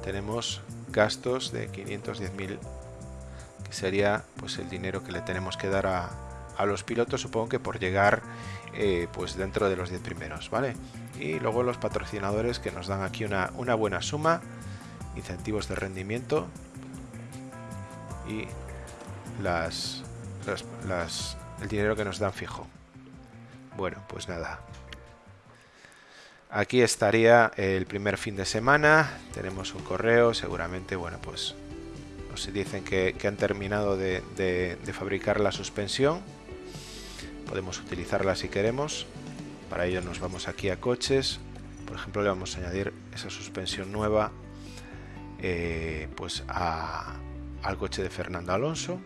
Tenemos gastos de 510.000 que sería pues el dinero que le tenemos que dar a, a los pilotos supongo que por llegar eh, pues dentro de los 10 primeros vale y luego los patrocinadores que nos dan aquí una, una buena suma incentivos de rendimiento y las, las- el dinero que nos dan fijo bueno pues nada Aquí estaría el primer fin de semana. Tenemos un correo, seguramente, bueno, pues nos dicen que, han terminado de, fabricar la suspensión. Podemos utilizarla si queremos. Para ello nos vamos aquí a coches. Por ejemplo, le vamos a añadir esa suspensión nueva eh, pues al coche de Fernando Alonso.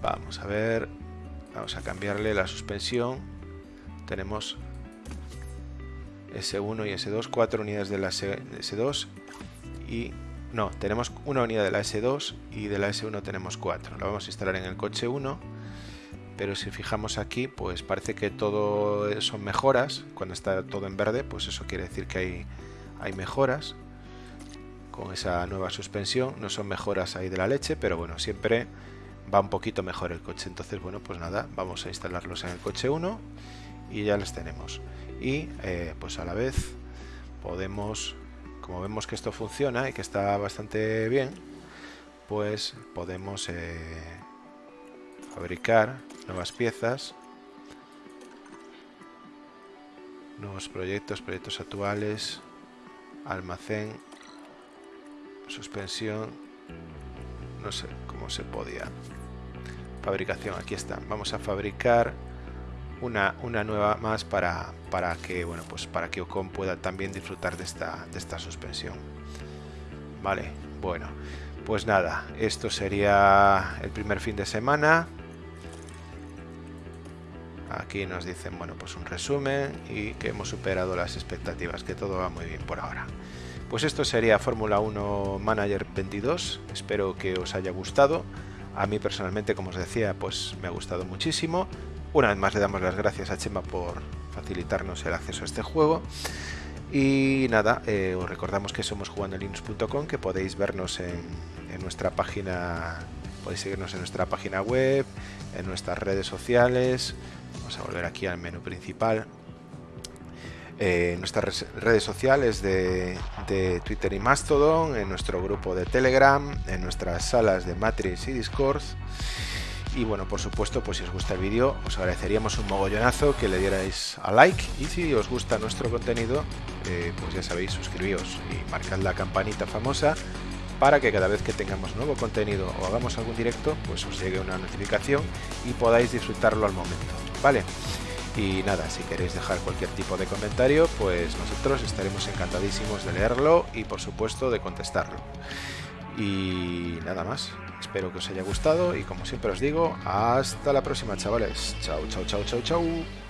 Vamos a ver. Vamos a cambiarle la suspensión tenemos S1 y S2, cuatro unidades de la S- S2 y no, tenemos una unidad de la S2 y de la S1 tenemos cuatro. La vamos a instalar en el coche 1, pero si fijamos aquí, pues parece que todo son mejoras. Cuando está todo en verde, pues eso quiere decir que hay, hay mejoras con esa nueva suspensión. No son mejoras ahí de la leche, pero bueno, siempre va un poquito mejor el coche. Entonces, bueno, pues nada, vamos a instalarlos en el coche 1 y ya les tenemos. Y eh, pues a la vez podemos, como vemos que esto funciona y que está bastante bien, pues podemos eh, fabricar nuevas piezas, nuevos proyectos, proyectos actuales, almacén, suspensión, no sé cómo se podía. Fabricación, aquí está. Vamos a fabricar una, una nueva más para, para que bueno pues para que Ocon pueda también disfrutar de esta, de esta suspensión. Vale, bueno, pues nada, esto sería el primer fin de semana. Aquí nos dicen, bueno, pues un resumen y que hemos superado las expectativas, que todo va muy bien por ahora. Pues esto sería Fórmula 1 Manager 22. Espero que os haya gustado. A mí personalmente, como os decía, pues me ha gustado muchísimo. Una vez más le damos las gracias a Chema por facilitarnos el acceso a este juego. Y nada, eh, os recordamos que somos jugandolinux.com, que podéis vernos en, en nuestra página, podéis seguirnos en nuestra página web, en nuestras redes sociales. Vamos a volver aquí al menú principal. Eh, nuestras redes sociales de, de Twitter y Mastodon, en nuestro grupo de Telegram, en nuestras salas de Matrix y Discord. Y bueno, por supuesto, pues si os gusta el vídeo, os agradeceríamos un mogollonazo que le dierais a like. Y si os gusta nuestro contenido, eh, pues ya sabéis, suscribíos y marcad la campanita famosa para que cada vez que tengamos nuevo contenido o hagamos algún directo, pues os llegue una notificación y podáis disfrutarlo al momento. Vale. Y nada, si queréis dejar cualquier tipo de comentario, pues nosotros estaremos encantadísimos de leerlo y por supuesto de contestarlo. Y nada más. Espero que os haya gustado y como siempre os digo, hasta la próxima chavales. Chao, chao, chao, chao, chao.